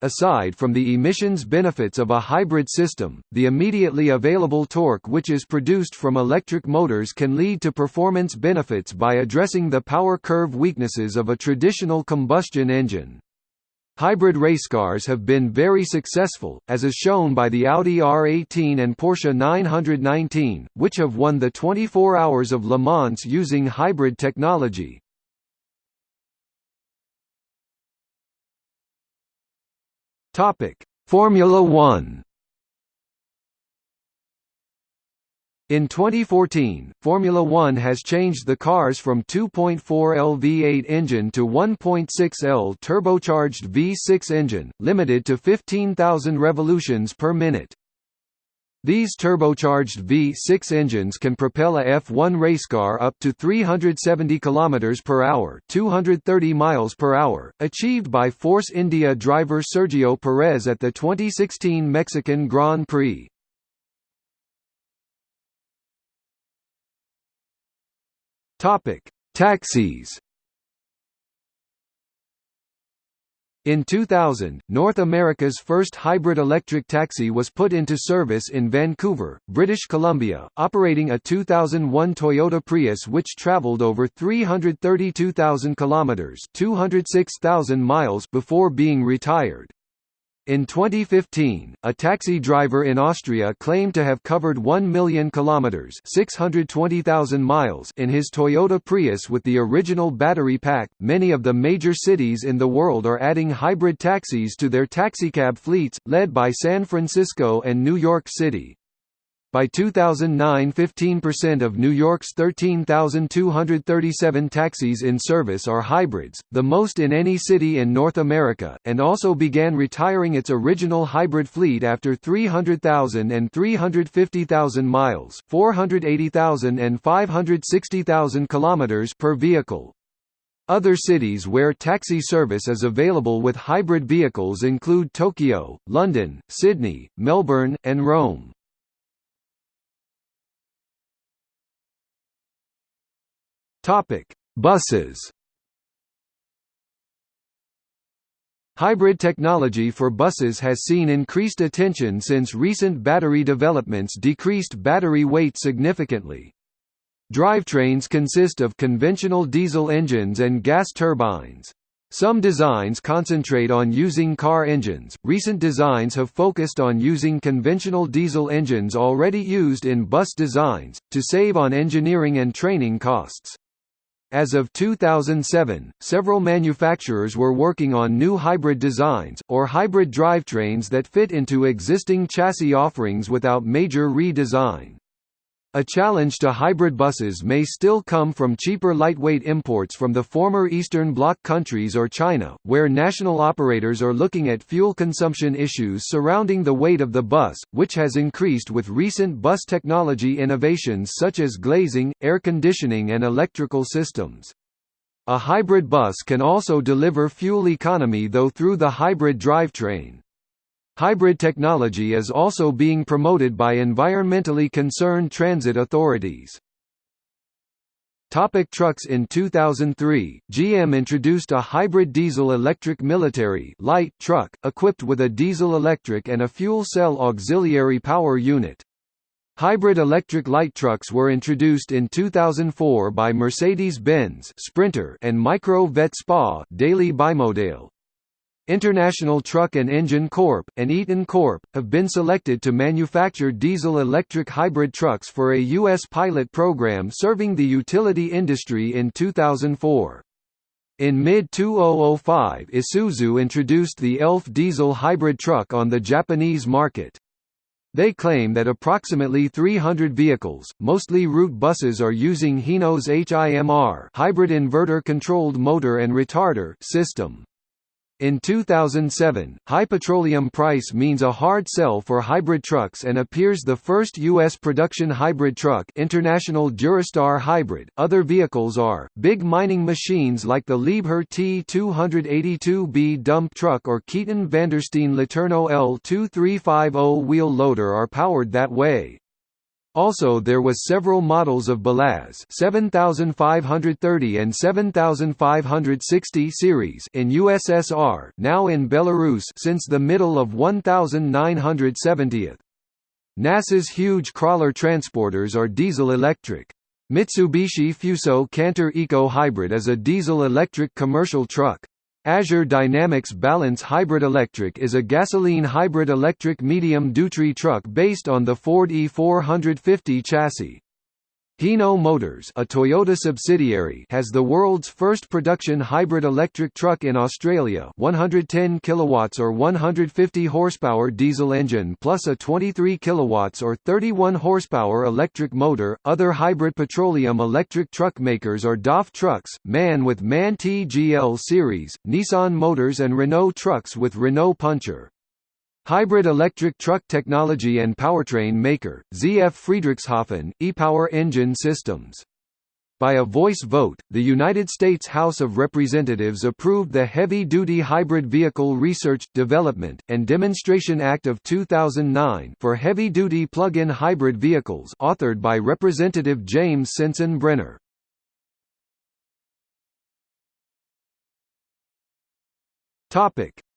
Aside from the emissions benefits of a hybrid system, the immediately available torque which is produced from electric motors can lead to performance benefits by addressing the power curve weaknesses of a traditional combustion engine. Hybrid race cars have been very successful, as is shown by the Audi R18 and Porsche 919, which have won the 24 Hours of Le Mans using hybrid technology. Topic: Formula 1. In 2014, Formula One has changed the cars from 2.4L V8 engine to 1.6L turbocharged V6 engine, limited to 15,000 revolutions per minute. These turbocharged V6 engines can propel a F1 racecar up to 370 km per hour, 230 miles per hour, achieved by Force India driver Sergio Perez at the 2016 Mexican Grand Prix. Topic: Taxis. In 2000, North America's first hybrid electric taxi was put into service in Vancouver, British Columbia, operating a 2001 Toyota Prius which traveled over 332,000 kilometers, 206,000 miles before being retired. In 2015, a taxi driver in Austria claimed to have covered 1 million kilometers (620,000 miles) in his Toyota Prius with the original battery pack. Many of the major cities in the world are adding hybrid taxis to their taxicab fleets, led by San Francisco and New York City. By 2009 15% of New York's 13,237 taxis in service are hybrids, the most in any city in North America, and also began retiring its original hybrid fleet after 300,000 and 350,000 miles 480,000 and 560,000 kilometers per vehicle. Other cities where taxi service is available with hybrid vehicles include Tokyo, London, Sydney, Melbourne, and Rome. Topic: Buses. Hybrid technology for buses has seen increased attention since recent battery developments decreased battery weight significantly. Drivetrains consist of conventional diesel engines and gas turbines. Some designs concentrate on using car engines, recent designs have focused on using conventional diesel engines already used in bus designs, to save on engineering and training costs. As of 2007, several manufacturers were working on new hybrid designs, or hybrid drivetrains that fit into existing chassis offerings without major redesign. A challenge to hybrid buses may still come from cheaper lightweight imports from the former Eastern Bloc countries or China, where national operators are looking at fuel consumption issues surrounding the weight of the bus, which has increased with recent bus technology innovations such as glazing, air conditioning and electrical systems. A hybrid bus can also deliver fuel economy though through the hybrid drivetrain. Hybrid technology is also being promoted by environmentally concerned transit authorities. Topic trucks In 2003, GM introduced a hybrid diesel-electric military light truck, equipped with a diesel-electric and a fuel cell auxiliary power unit. Hybrid electric light trucks were introduced in 2004 by Mercedes-Benz Sprinter and Micro Vett SPA Daily Bimodale. International Truck and Engine Corp. and Eaton Corp. have been selected to manufacture diesel-electric hybrid trucks for a U.S. pilot program serving the utility industry in 2004. In mid-2005 Isuzu introduced the ELF diesel hybrid truck on the Japanese market. They claim that approximately 300 vehicles, mostly route buses are using Hino's HIMR hybrid inverter-controlled motor and retarder system. In 2007, high petroleum price means a hard sell for hybrid trucks and appears the first U.S. production hybrid truck International Durastar Hybrid. Other vehicles are, big mining machines like the Liebherr T282B dump truck or Keaton Vandersteen Letourneau L2350 wheel loader are powered that way. Also there was several models of Belaz 7530 and 7560 series in USSR now in Belarus since the middle of 1970th. NASA's huge crawler transporters are diesel-electric. Mitsubishi Fuso Canter Eco Hybrid is a diesel-electric commercial truck. Azure Dynamics Balance Hybrid Electric is a gasoline hybrid electric medium-duty truck based on the Ford E450 chassis. Hino Motors, a Toyota subsidiary, has the world's first production hybrid electric truck in Australia, 110 kilowatts or 150 horsepower diesel engine plus a 23 kilowatts or 31 horsepower electric motor. Other hybrid petroleum electric truck makers are DAF Trucks, MAN with MAN TGL series, Nissan Motors and Renault Trucks with Renault Puncher. Hybrid electric truck technology and powertrain maker, ZF Friedrichshafen, e-Power Engine Systems. By a voice vote, the United States House of Representatives approved the Heavy-Duty Hybrid Vehicle Research, Development, and Demonstration Act of 2009 for heavy-duty plug-in hybrid vehicles authored by Representative James Sensenbrenner.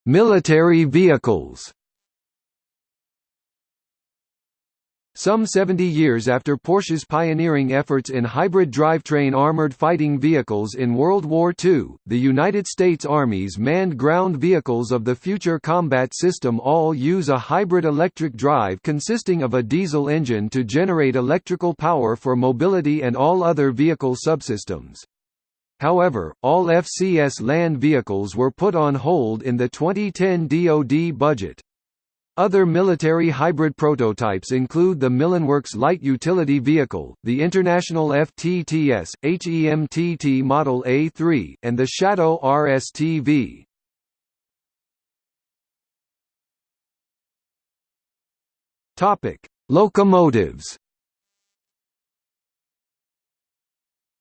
Military vehicles Some 70 years after Porsche's pioneering efforts in hybrid drivetrain armored fighting vehicles in World War II, the United States Army's manned ground vehicles of the Future Combat System all use a hybrid electric drive consisting of a diesel engine to generate electrical power for mobility and all other vehicle subsystems. However, all FCS land vehicles were put on hold in the 2010 DoD budget. Other military hybrid prototypes include the Millenworks Light Utility Vehicle, the International FTTS, HEMTT Model A3, and the Shadow RSTV. Locomotives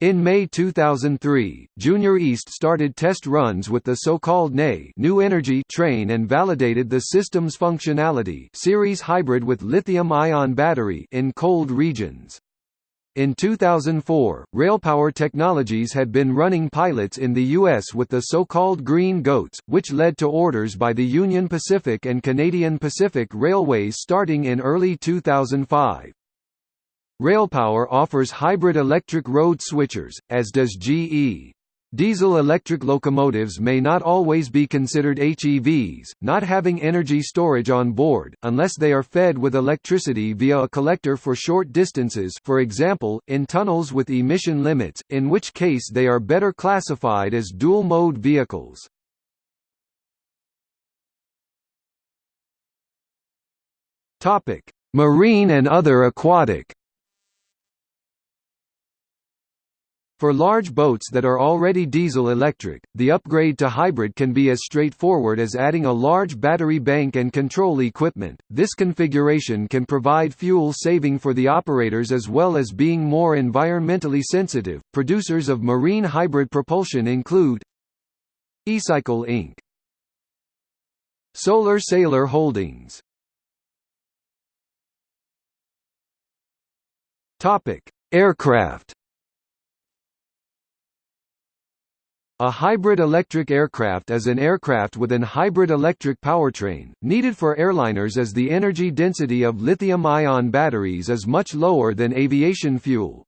In May 2003, Junior East started test runs with the so-called NE New Energy train and validated the system's functionality series hybrid with lithium-ion battery in cold regions. In 2004, Railpower Technologies had been running pilots in the U.S. with the so-called Green Goats, which led to orders by the Union Pacific and Canadian Pacific Railways starting in early 2005. Railpower offers hybrid electric road switchers, as does GE. Diesel-electric locomotives may not always be considered HEVs, not having energy storage on board, unless they are fed with electricity via a collector for short distances for example, in tunnels with emission limits, in which case they are better classified as dual-mode vehicles. Marine and other aquatic For large boats that are already diesel-electric, the upgrade to hybrid can be as straightforward as adding a large battery bank and control equipment. This configuration can provide fuel saving for the operators as well as being more environmentally sensitive. Producers of marine hybrid propulsion include eCycle Inc., Solar Sailor Holdings. Topic: Aircraft A hybrid electric aircraft is an aircraft with an hybrid electric powertrain, needed for airliners as the energy density of lithium-ion batteries is much lower than aviation fuel.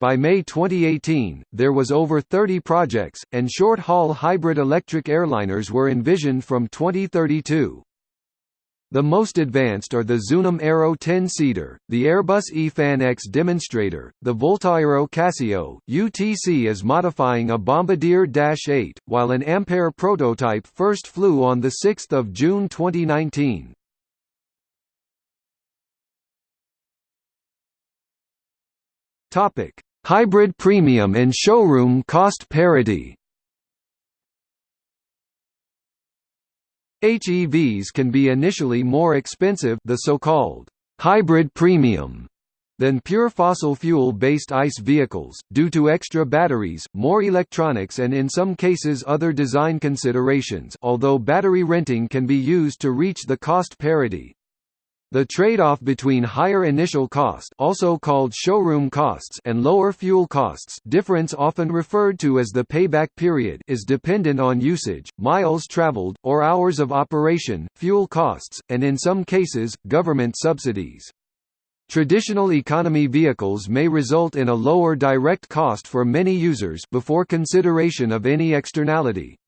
By May 2018, there was over 30 projects, and short-haul hybrid electric airliners were envisioned from 2032. The most advanced are the Zunum Aero 10-seater, the Airbus E-Fan X demonstrator, the VoltAero Cassio. UTC is modifying a Bombardier Dash 8, while an Ampaire prototype first flew on 6 June 2019. Hybrid premium and showroom cost parity HEVs can be initially more expensive the so-called hybrid premium than pure fossil fuel-based ICE vehicles, due to extra batteries, more electronics and in some cases other design considerations although battery renting can be used to reach the cost parity. The trade-off between higher initial cost also called showroom costs and lower fuel costs difference often referred to as the payback period is dependent on usage, miles traveled, or hours of operation, fuel costs, and in some cases, government subsidies. Traditional economy vehicles may result in a lower direct cost for many users before consideration of any externality.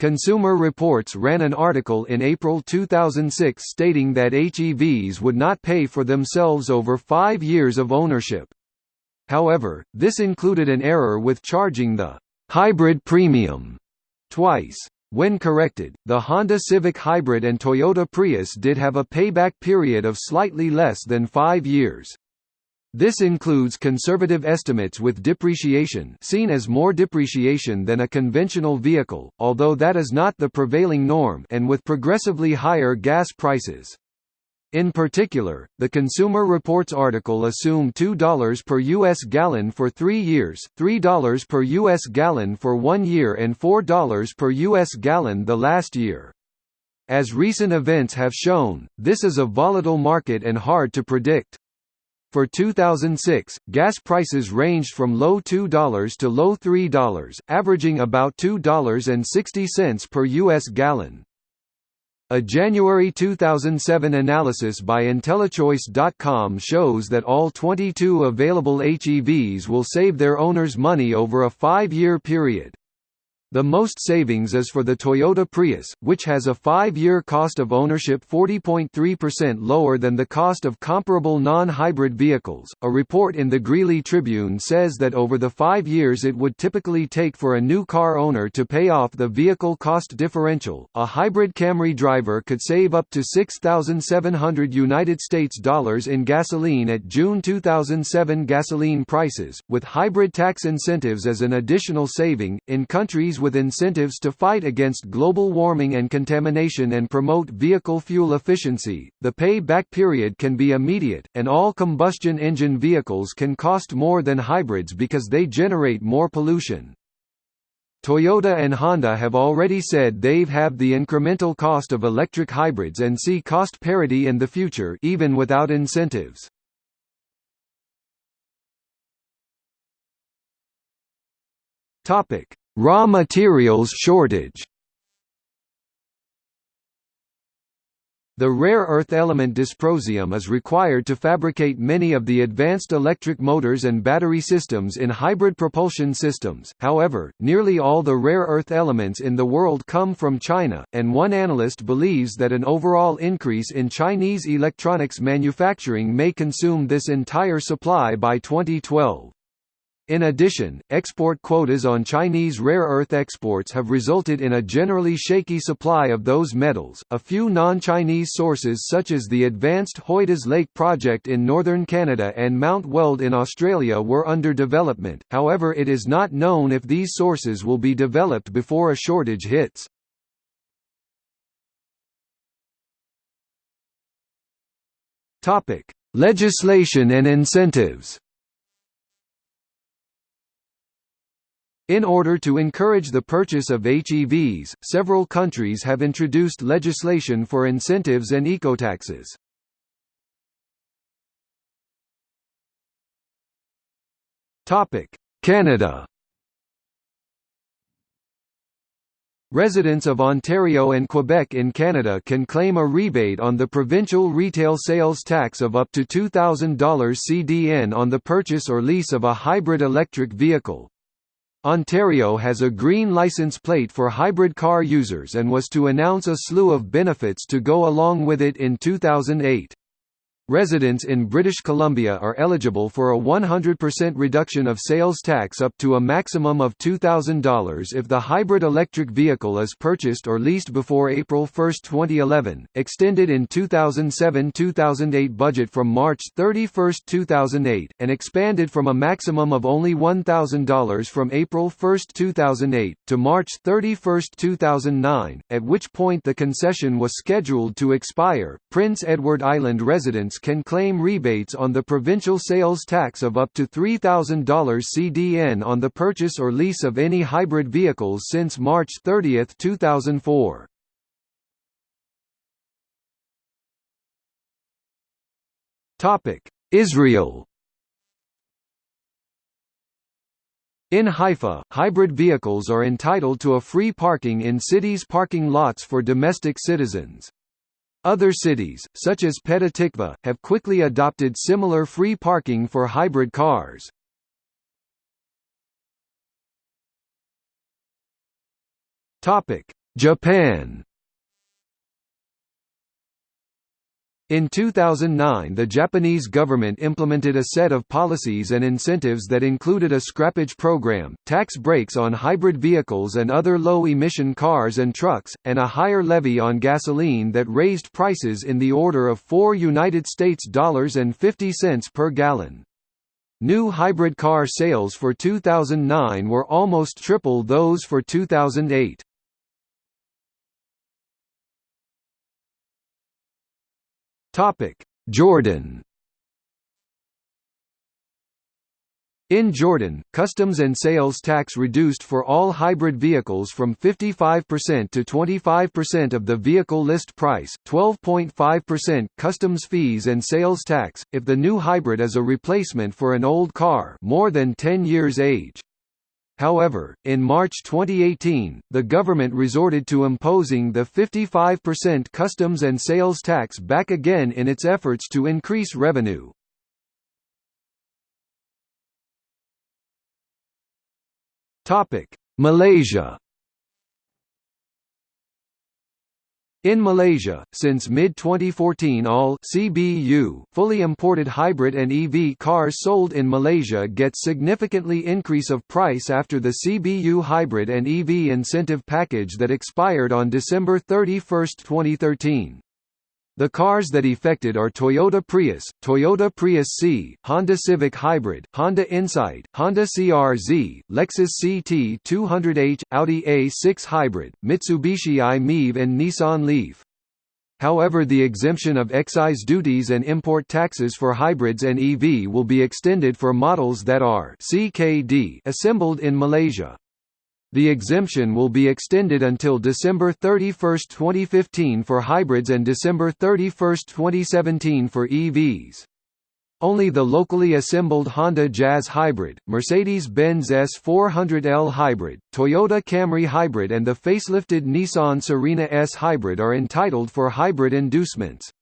Consumer Reports ran an article in April 2006 stating that HEVs would not pay for themselves over five years of ownership. However, this included an error with charging the hybrid premium twice. When corrected, the Honda Civic Hybrid and Toyota Prius did have a payback period of slightly less than five years. This includes conservative estimates with depreciation seen as more depreciation than a conventional vehicle, although that is not the prevailing norm and with progressively higher gas prices. In particular, the Consumer Reports article assumed $2 per U.S. gallon for three years, $3 per U.S. gallon for one year and $4 per U.S. gallon the last year. As recent events have shown, this is a volatile market and hard to predict. For 2006, gas prices ranged from low $2 to low $3, averaging about $2.60 per U.S. gallon. A January 2007 analysis by IntelliChoice.com shows that all 22 available HEVs will save their owners money over a five-year period. The most savings is for the Toyota Prius, which has a five-year cost of ownership 40.3% lower than the cost of comparable non-hybrid vehicles. A report in the Greeley Tribune says that over the five years it would typically take for a new car owner to pay off the vehicle cost differential, a hybrid Camry driver could save up to 6,700 United States dollars in gasoline at June 2007 gasoline prices, with hybrid tax incentives as an additional saving. In countries with incentives to fight against global warming and contamination and promote vehicle fuel efficiency, the pay-back period can be immediate, and all combustion engine vehicles can cost more than hybrids because they generate more pollution. Toyota and Honda have already said they've halved the incremental cost of electric hybrids and see cost parity in the future even without incentives. Topic: Raw materials shortage The rare earth element dysprosium is required to fabricate many of the advanced electric motors and battery systems in hybrid propulsion systems, however, nearly all the rare earth elements in the world come from China, and one analyst believes that an overall increase in Chinese electronics manufacturing may consume this entire supply by 2012. In addition, export quotas on Chinese rare earth exports have resulted in a generally shaky supply of those metals. A few non-Chinese sources such as the advanced Hoidas Lake project in northern Canada and Mount Weld in Australia were under development. However, it is not known if these sources will be developed before a shortage hits. Legislation and incentives. In order to encourage the purchase of HEVs, several countries have introduced legislation for incentives and ecotaxes. Canada Residents of Ontario and Quebec in Canada can claim a rebate on the provincial retail sales tax of up to $2,000 CDN on the purchase or lease of a hybrid electric vehicle. Ontario has a green license plate for hybrid car users and was to announce a slew of benefits to go along with it in 2008. Residents in British Columbia are eligible for a 100% reduction of sales tax up to a maximum of $2,000 if the hybrid electric vehicle is purchased or leased before April 1, 2011, extended in 2007-2008 budget from March 31, 2008, and expanded from a maximum of only $1,000 from April 1, 2008, to March 31, 2009, at which point the concession was scheduled to expire. Prince Edward Island residents can claim rebates on the provincial sales tax of up to $3,000 CDN on the purchase or lease of any hybrid vehicles since March 30, 2004. Israel In Haifa, hybrid vehicles are entitled to a free parking in cities' parking lots for domestic citizens. Other cities, such as Petah Tikva, have quickly adopted similar free parking for hybrid cars. Japan In 2009 the Japanese government implemented a set of policies and incentives that included a scrappage program, tax breaks on hybrid vehicles and other low-emission cars and trucks, and a higher levy on gasoline that raised prices in the order of 4 United States dollars and 50 cents per gallon. New hybrid car sales for 2009 were almost triple those for 2008. Topic: Jordan. In Jordan, customs and sales tax reduced for all hybrid vehicles from 55% to 25% of the vehicle list price, 12.5% customs fees and sales tax, if the new hybrid is a replacement for an old car more than 10 years age. However, in March 2018, the government resorted to imposing the 55% customs and sales tax back again in its efforts to increase revenue. Malaysia In Malaysia, since mid-2014 all CBU fully imported hybrid and EV cars sold in Malaysia get significantly increase of price after the CBU hybrid and EV incentive package that expired on December 31, 2013. The cars that affected are Toyota Prius, Toyota Prius C, Honda Civic Hybrid, Honda Insight, Honda CR-Z, Lexus CT200H, Audi A6 Hybrid, Mitsubishi i-MiEV and Nissan Leaf. However the exemption of excise duties and import taxes for hybrids and EV will be extended for models that are CKD assembled in Malaysia. The exemption will be extended until December 31, 2015 for hybrids and December 31, 2017 for EVs. Only the locally assembled Honda Jazz Hybrid, Mercedes-Benz S400L Hybrid, Toyota Camry Hybrid and the facelifted Nissan Serena S Hybrid are entitled for hybrid inducements.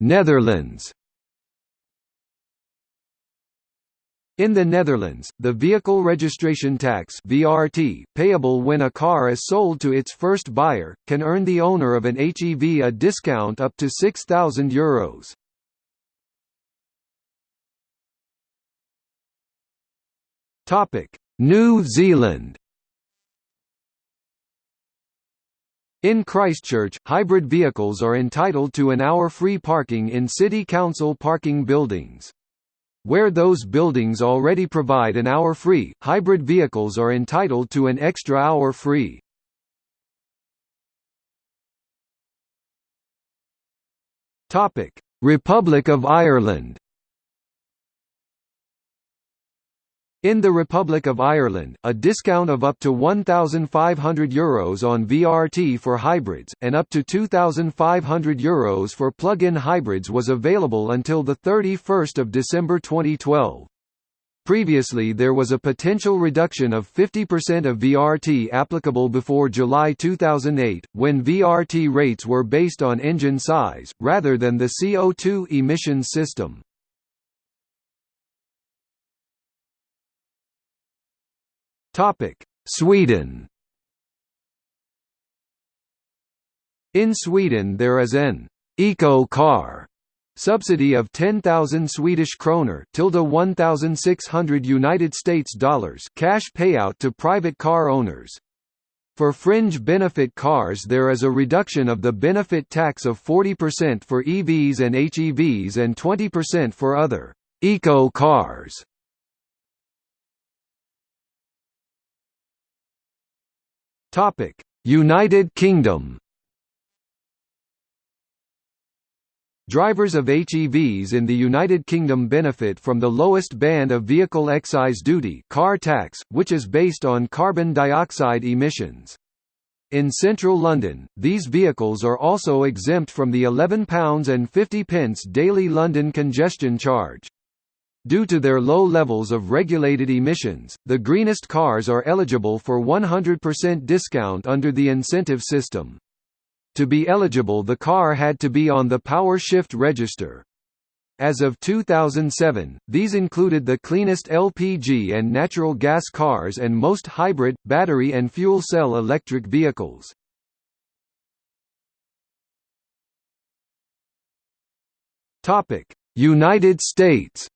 Netherlands In the Netherlands, the vehicle registration tax (VRT) payable when a car is sold to its first buyer can earn the owner of an HEV a discount up to 6000 euros. Topic: New Zealand In Christchurch, hybrid vehicles are entitled to an hour free parking in city council parking buildings. Where those buildings already provide an hour free, hybrid vehicles are entitled to an extra hour free. Republic of Ireland In the Republic of Ireland, a discount of up to €1,500 Euros on VRT for hybrids, and up to €2,500 Euros for plug-in hybrids was available until 31 December 2012. Previously there was a potential reduction of 50% of VRT applicable before July 2008, when VRT rates were based on engine size, rather than the CO2 emissions system. Topic: Sweden. In Sweden there is an eco car subsidy of 10,000 Swedish kroner tilde 1,600 United States dollars cash payout to private car owners. For fringe benefit cars there is a reduction of the benefit tax of 40% for EVs and HEVs and 20% for other eco cars. Topic: United Kingdom. Drivers of HEVs in the United Kingdom benefit from the lowest band of vehicle excise duty car tax, which is based on carbon dioxide emissions. In central London, these vehicles are also exempt from the £11.50 daily London congestion charge. Due to their low levels of regulated emissions, the greenest cars are eligible for 100% discount under the incentive system. To be eligible the car had to be on the power shift register. As of 2007, these included the cleanest LPG and natural gas cars and most hybrid, battery and fuel cell electric vehicles. United States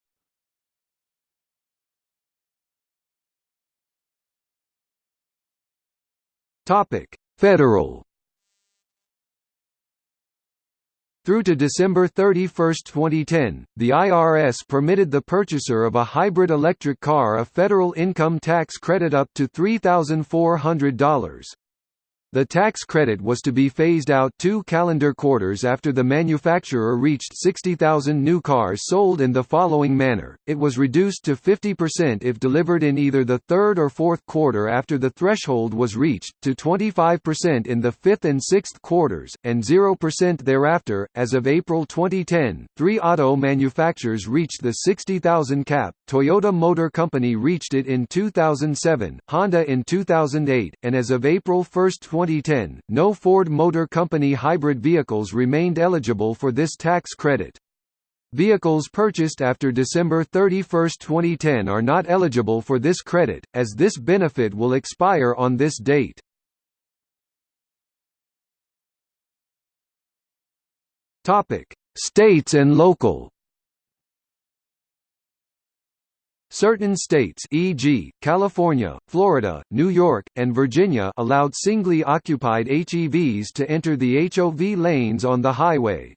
Topic: Federal Through to December 31, 2010, the IRS permitted the purchaser of a hybrid electric car a federal income tax credit up to $3,400. The tax credit was to be phased out two calendar quarters after the manufacturer reached 60,000 new cars sold in the following manner, it was reduced to 50% if delivered in either the third or fourth quarter after the threshold was reached, to 25% in the fifth and sixth quarters, and 0% thereafter. As of April 2010, three auto manufacturers reached the 60,000 cap, Toyota Motor Company reached it in 2007, Honda in 2008, and as of April 1, 2010, no Ford Motor Company hybrid vehicles remained eligible for this tax credit. Vehicles purchased after December 31, 2010 are not eligible for this credit, as this benefit will expire on this date. States and local Certain states e.g., California, Florida, New York, and Virginia allowed singly occupied HEVs to enter the HOV lanes on the highway.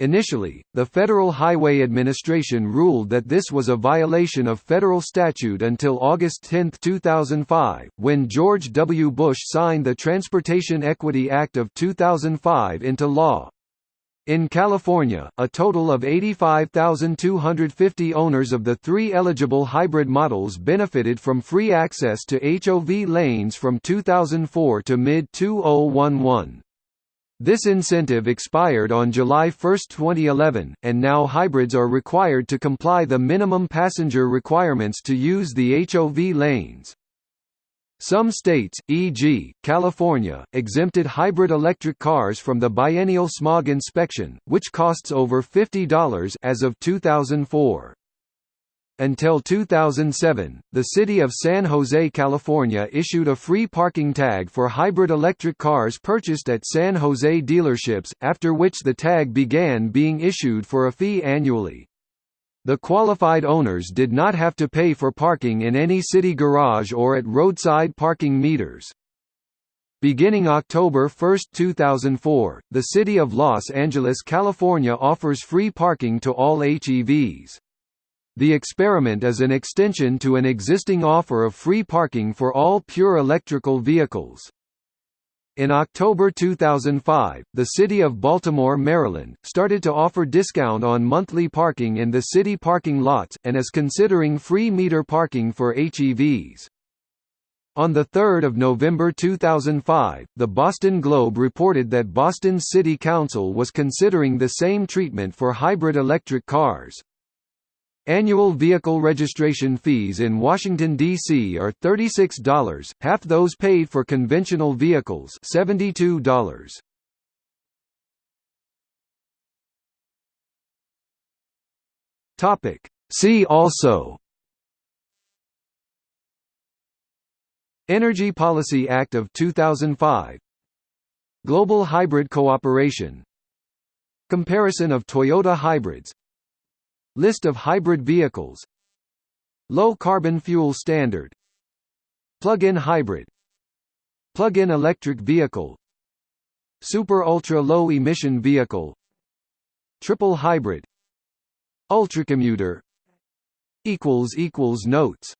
Initially, the Federal Highway Administration ruled that this was a violation of federal statute until August 10, 2005, when George W. Bush signed the Transportation Equity Act of 2005 into law. In California, a total of 85,250 owners of the three eligible hybrid models benefited from free access to HOV lanes from 2004 to mid-2011. This incentive expired on July 1, 2011, and now hybrids are required to comply the minimum passenger requirements to use the HOV lanes. Some states, e.g., California, exempted hybrid electric cars from the biennial smog inspection, which costs over $50 as of 2004. Until 2007, the city of San Jose, California issued a free parking tag for hybrid electric cars purchased at San Jose dealerships, after which the tag began being issued for a fee annually. The qualified owners did not have to pay for parking in any city garage or at roadside parking meters. Beginning October 1, 2004, the City of Los Angeles, California offers free parking to all HEVs. The experiment is an extension to an existing offer of free parking for all pure electrical vehicles. In October 2005, the City of Baltimore, Maryland, started to offer discount on monthly parking in the city parking lots, and is considering free meter parking for HEVs. On 3 November 2005, the Boston Globe reported that Boston's City Council was considering the same treatment for hybrid electric cars. Annual vehicle registration fees in Washington, D.C. are $36, half those paid for conventional vehicles $72. See also Energy Policy Act of 2005 Global Hybrid Cooperation Comparison of Toyota hybrids List of hybrid vehicles. Low carbon fuel standard. Plug-in hybrid. Plug-in electric vehicle. Super ultra low emission vehicle. Triple hybrid. Ultracommuter. Notes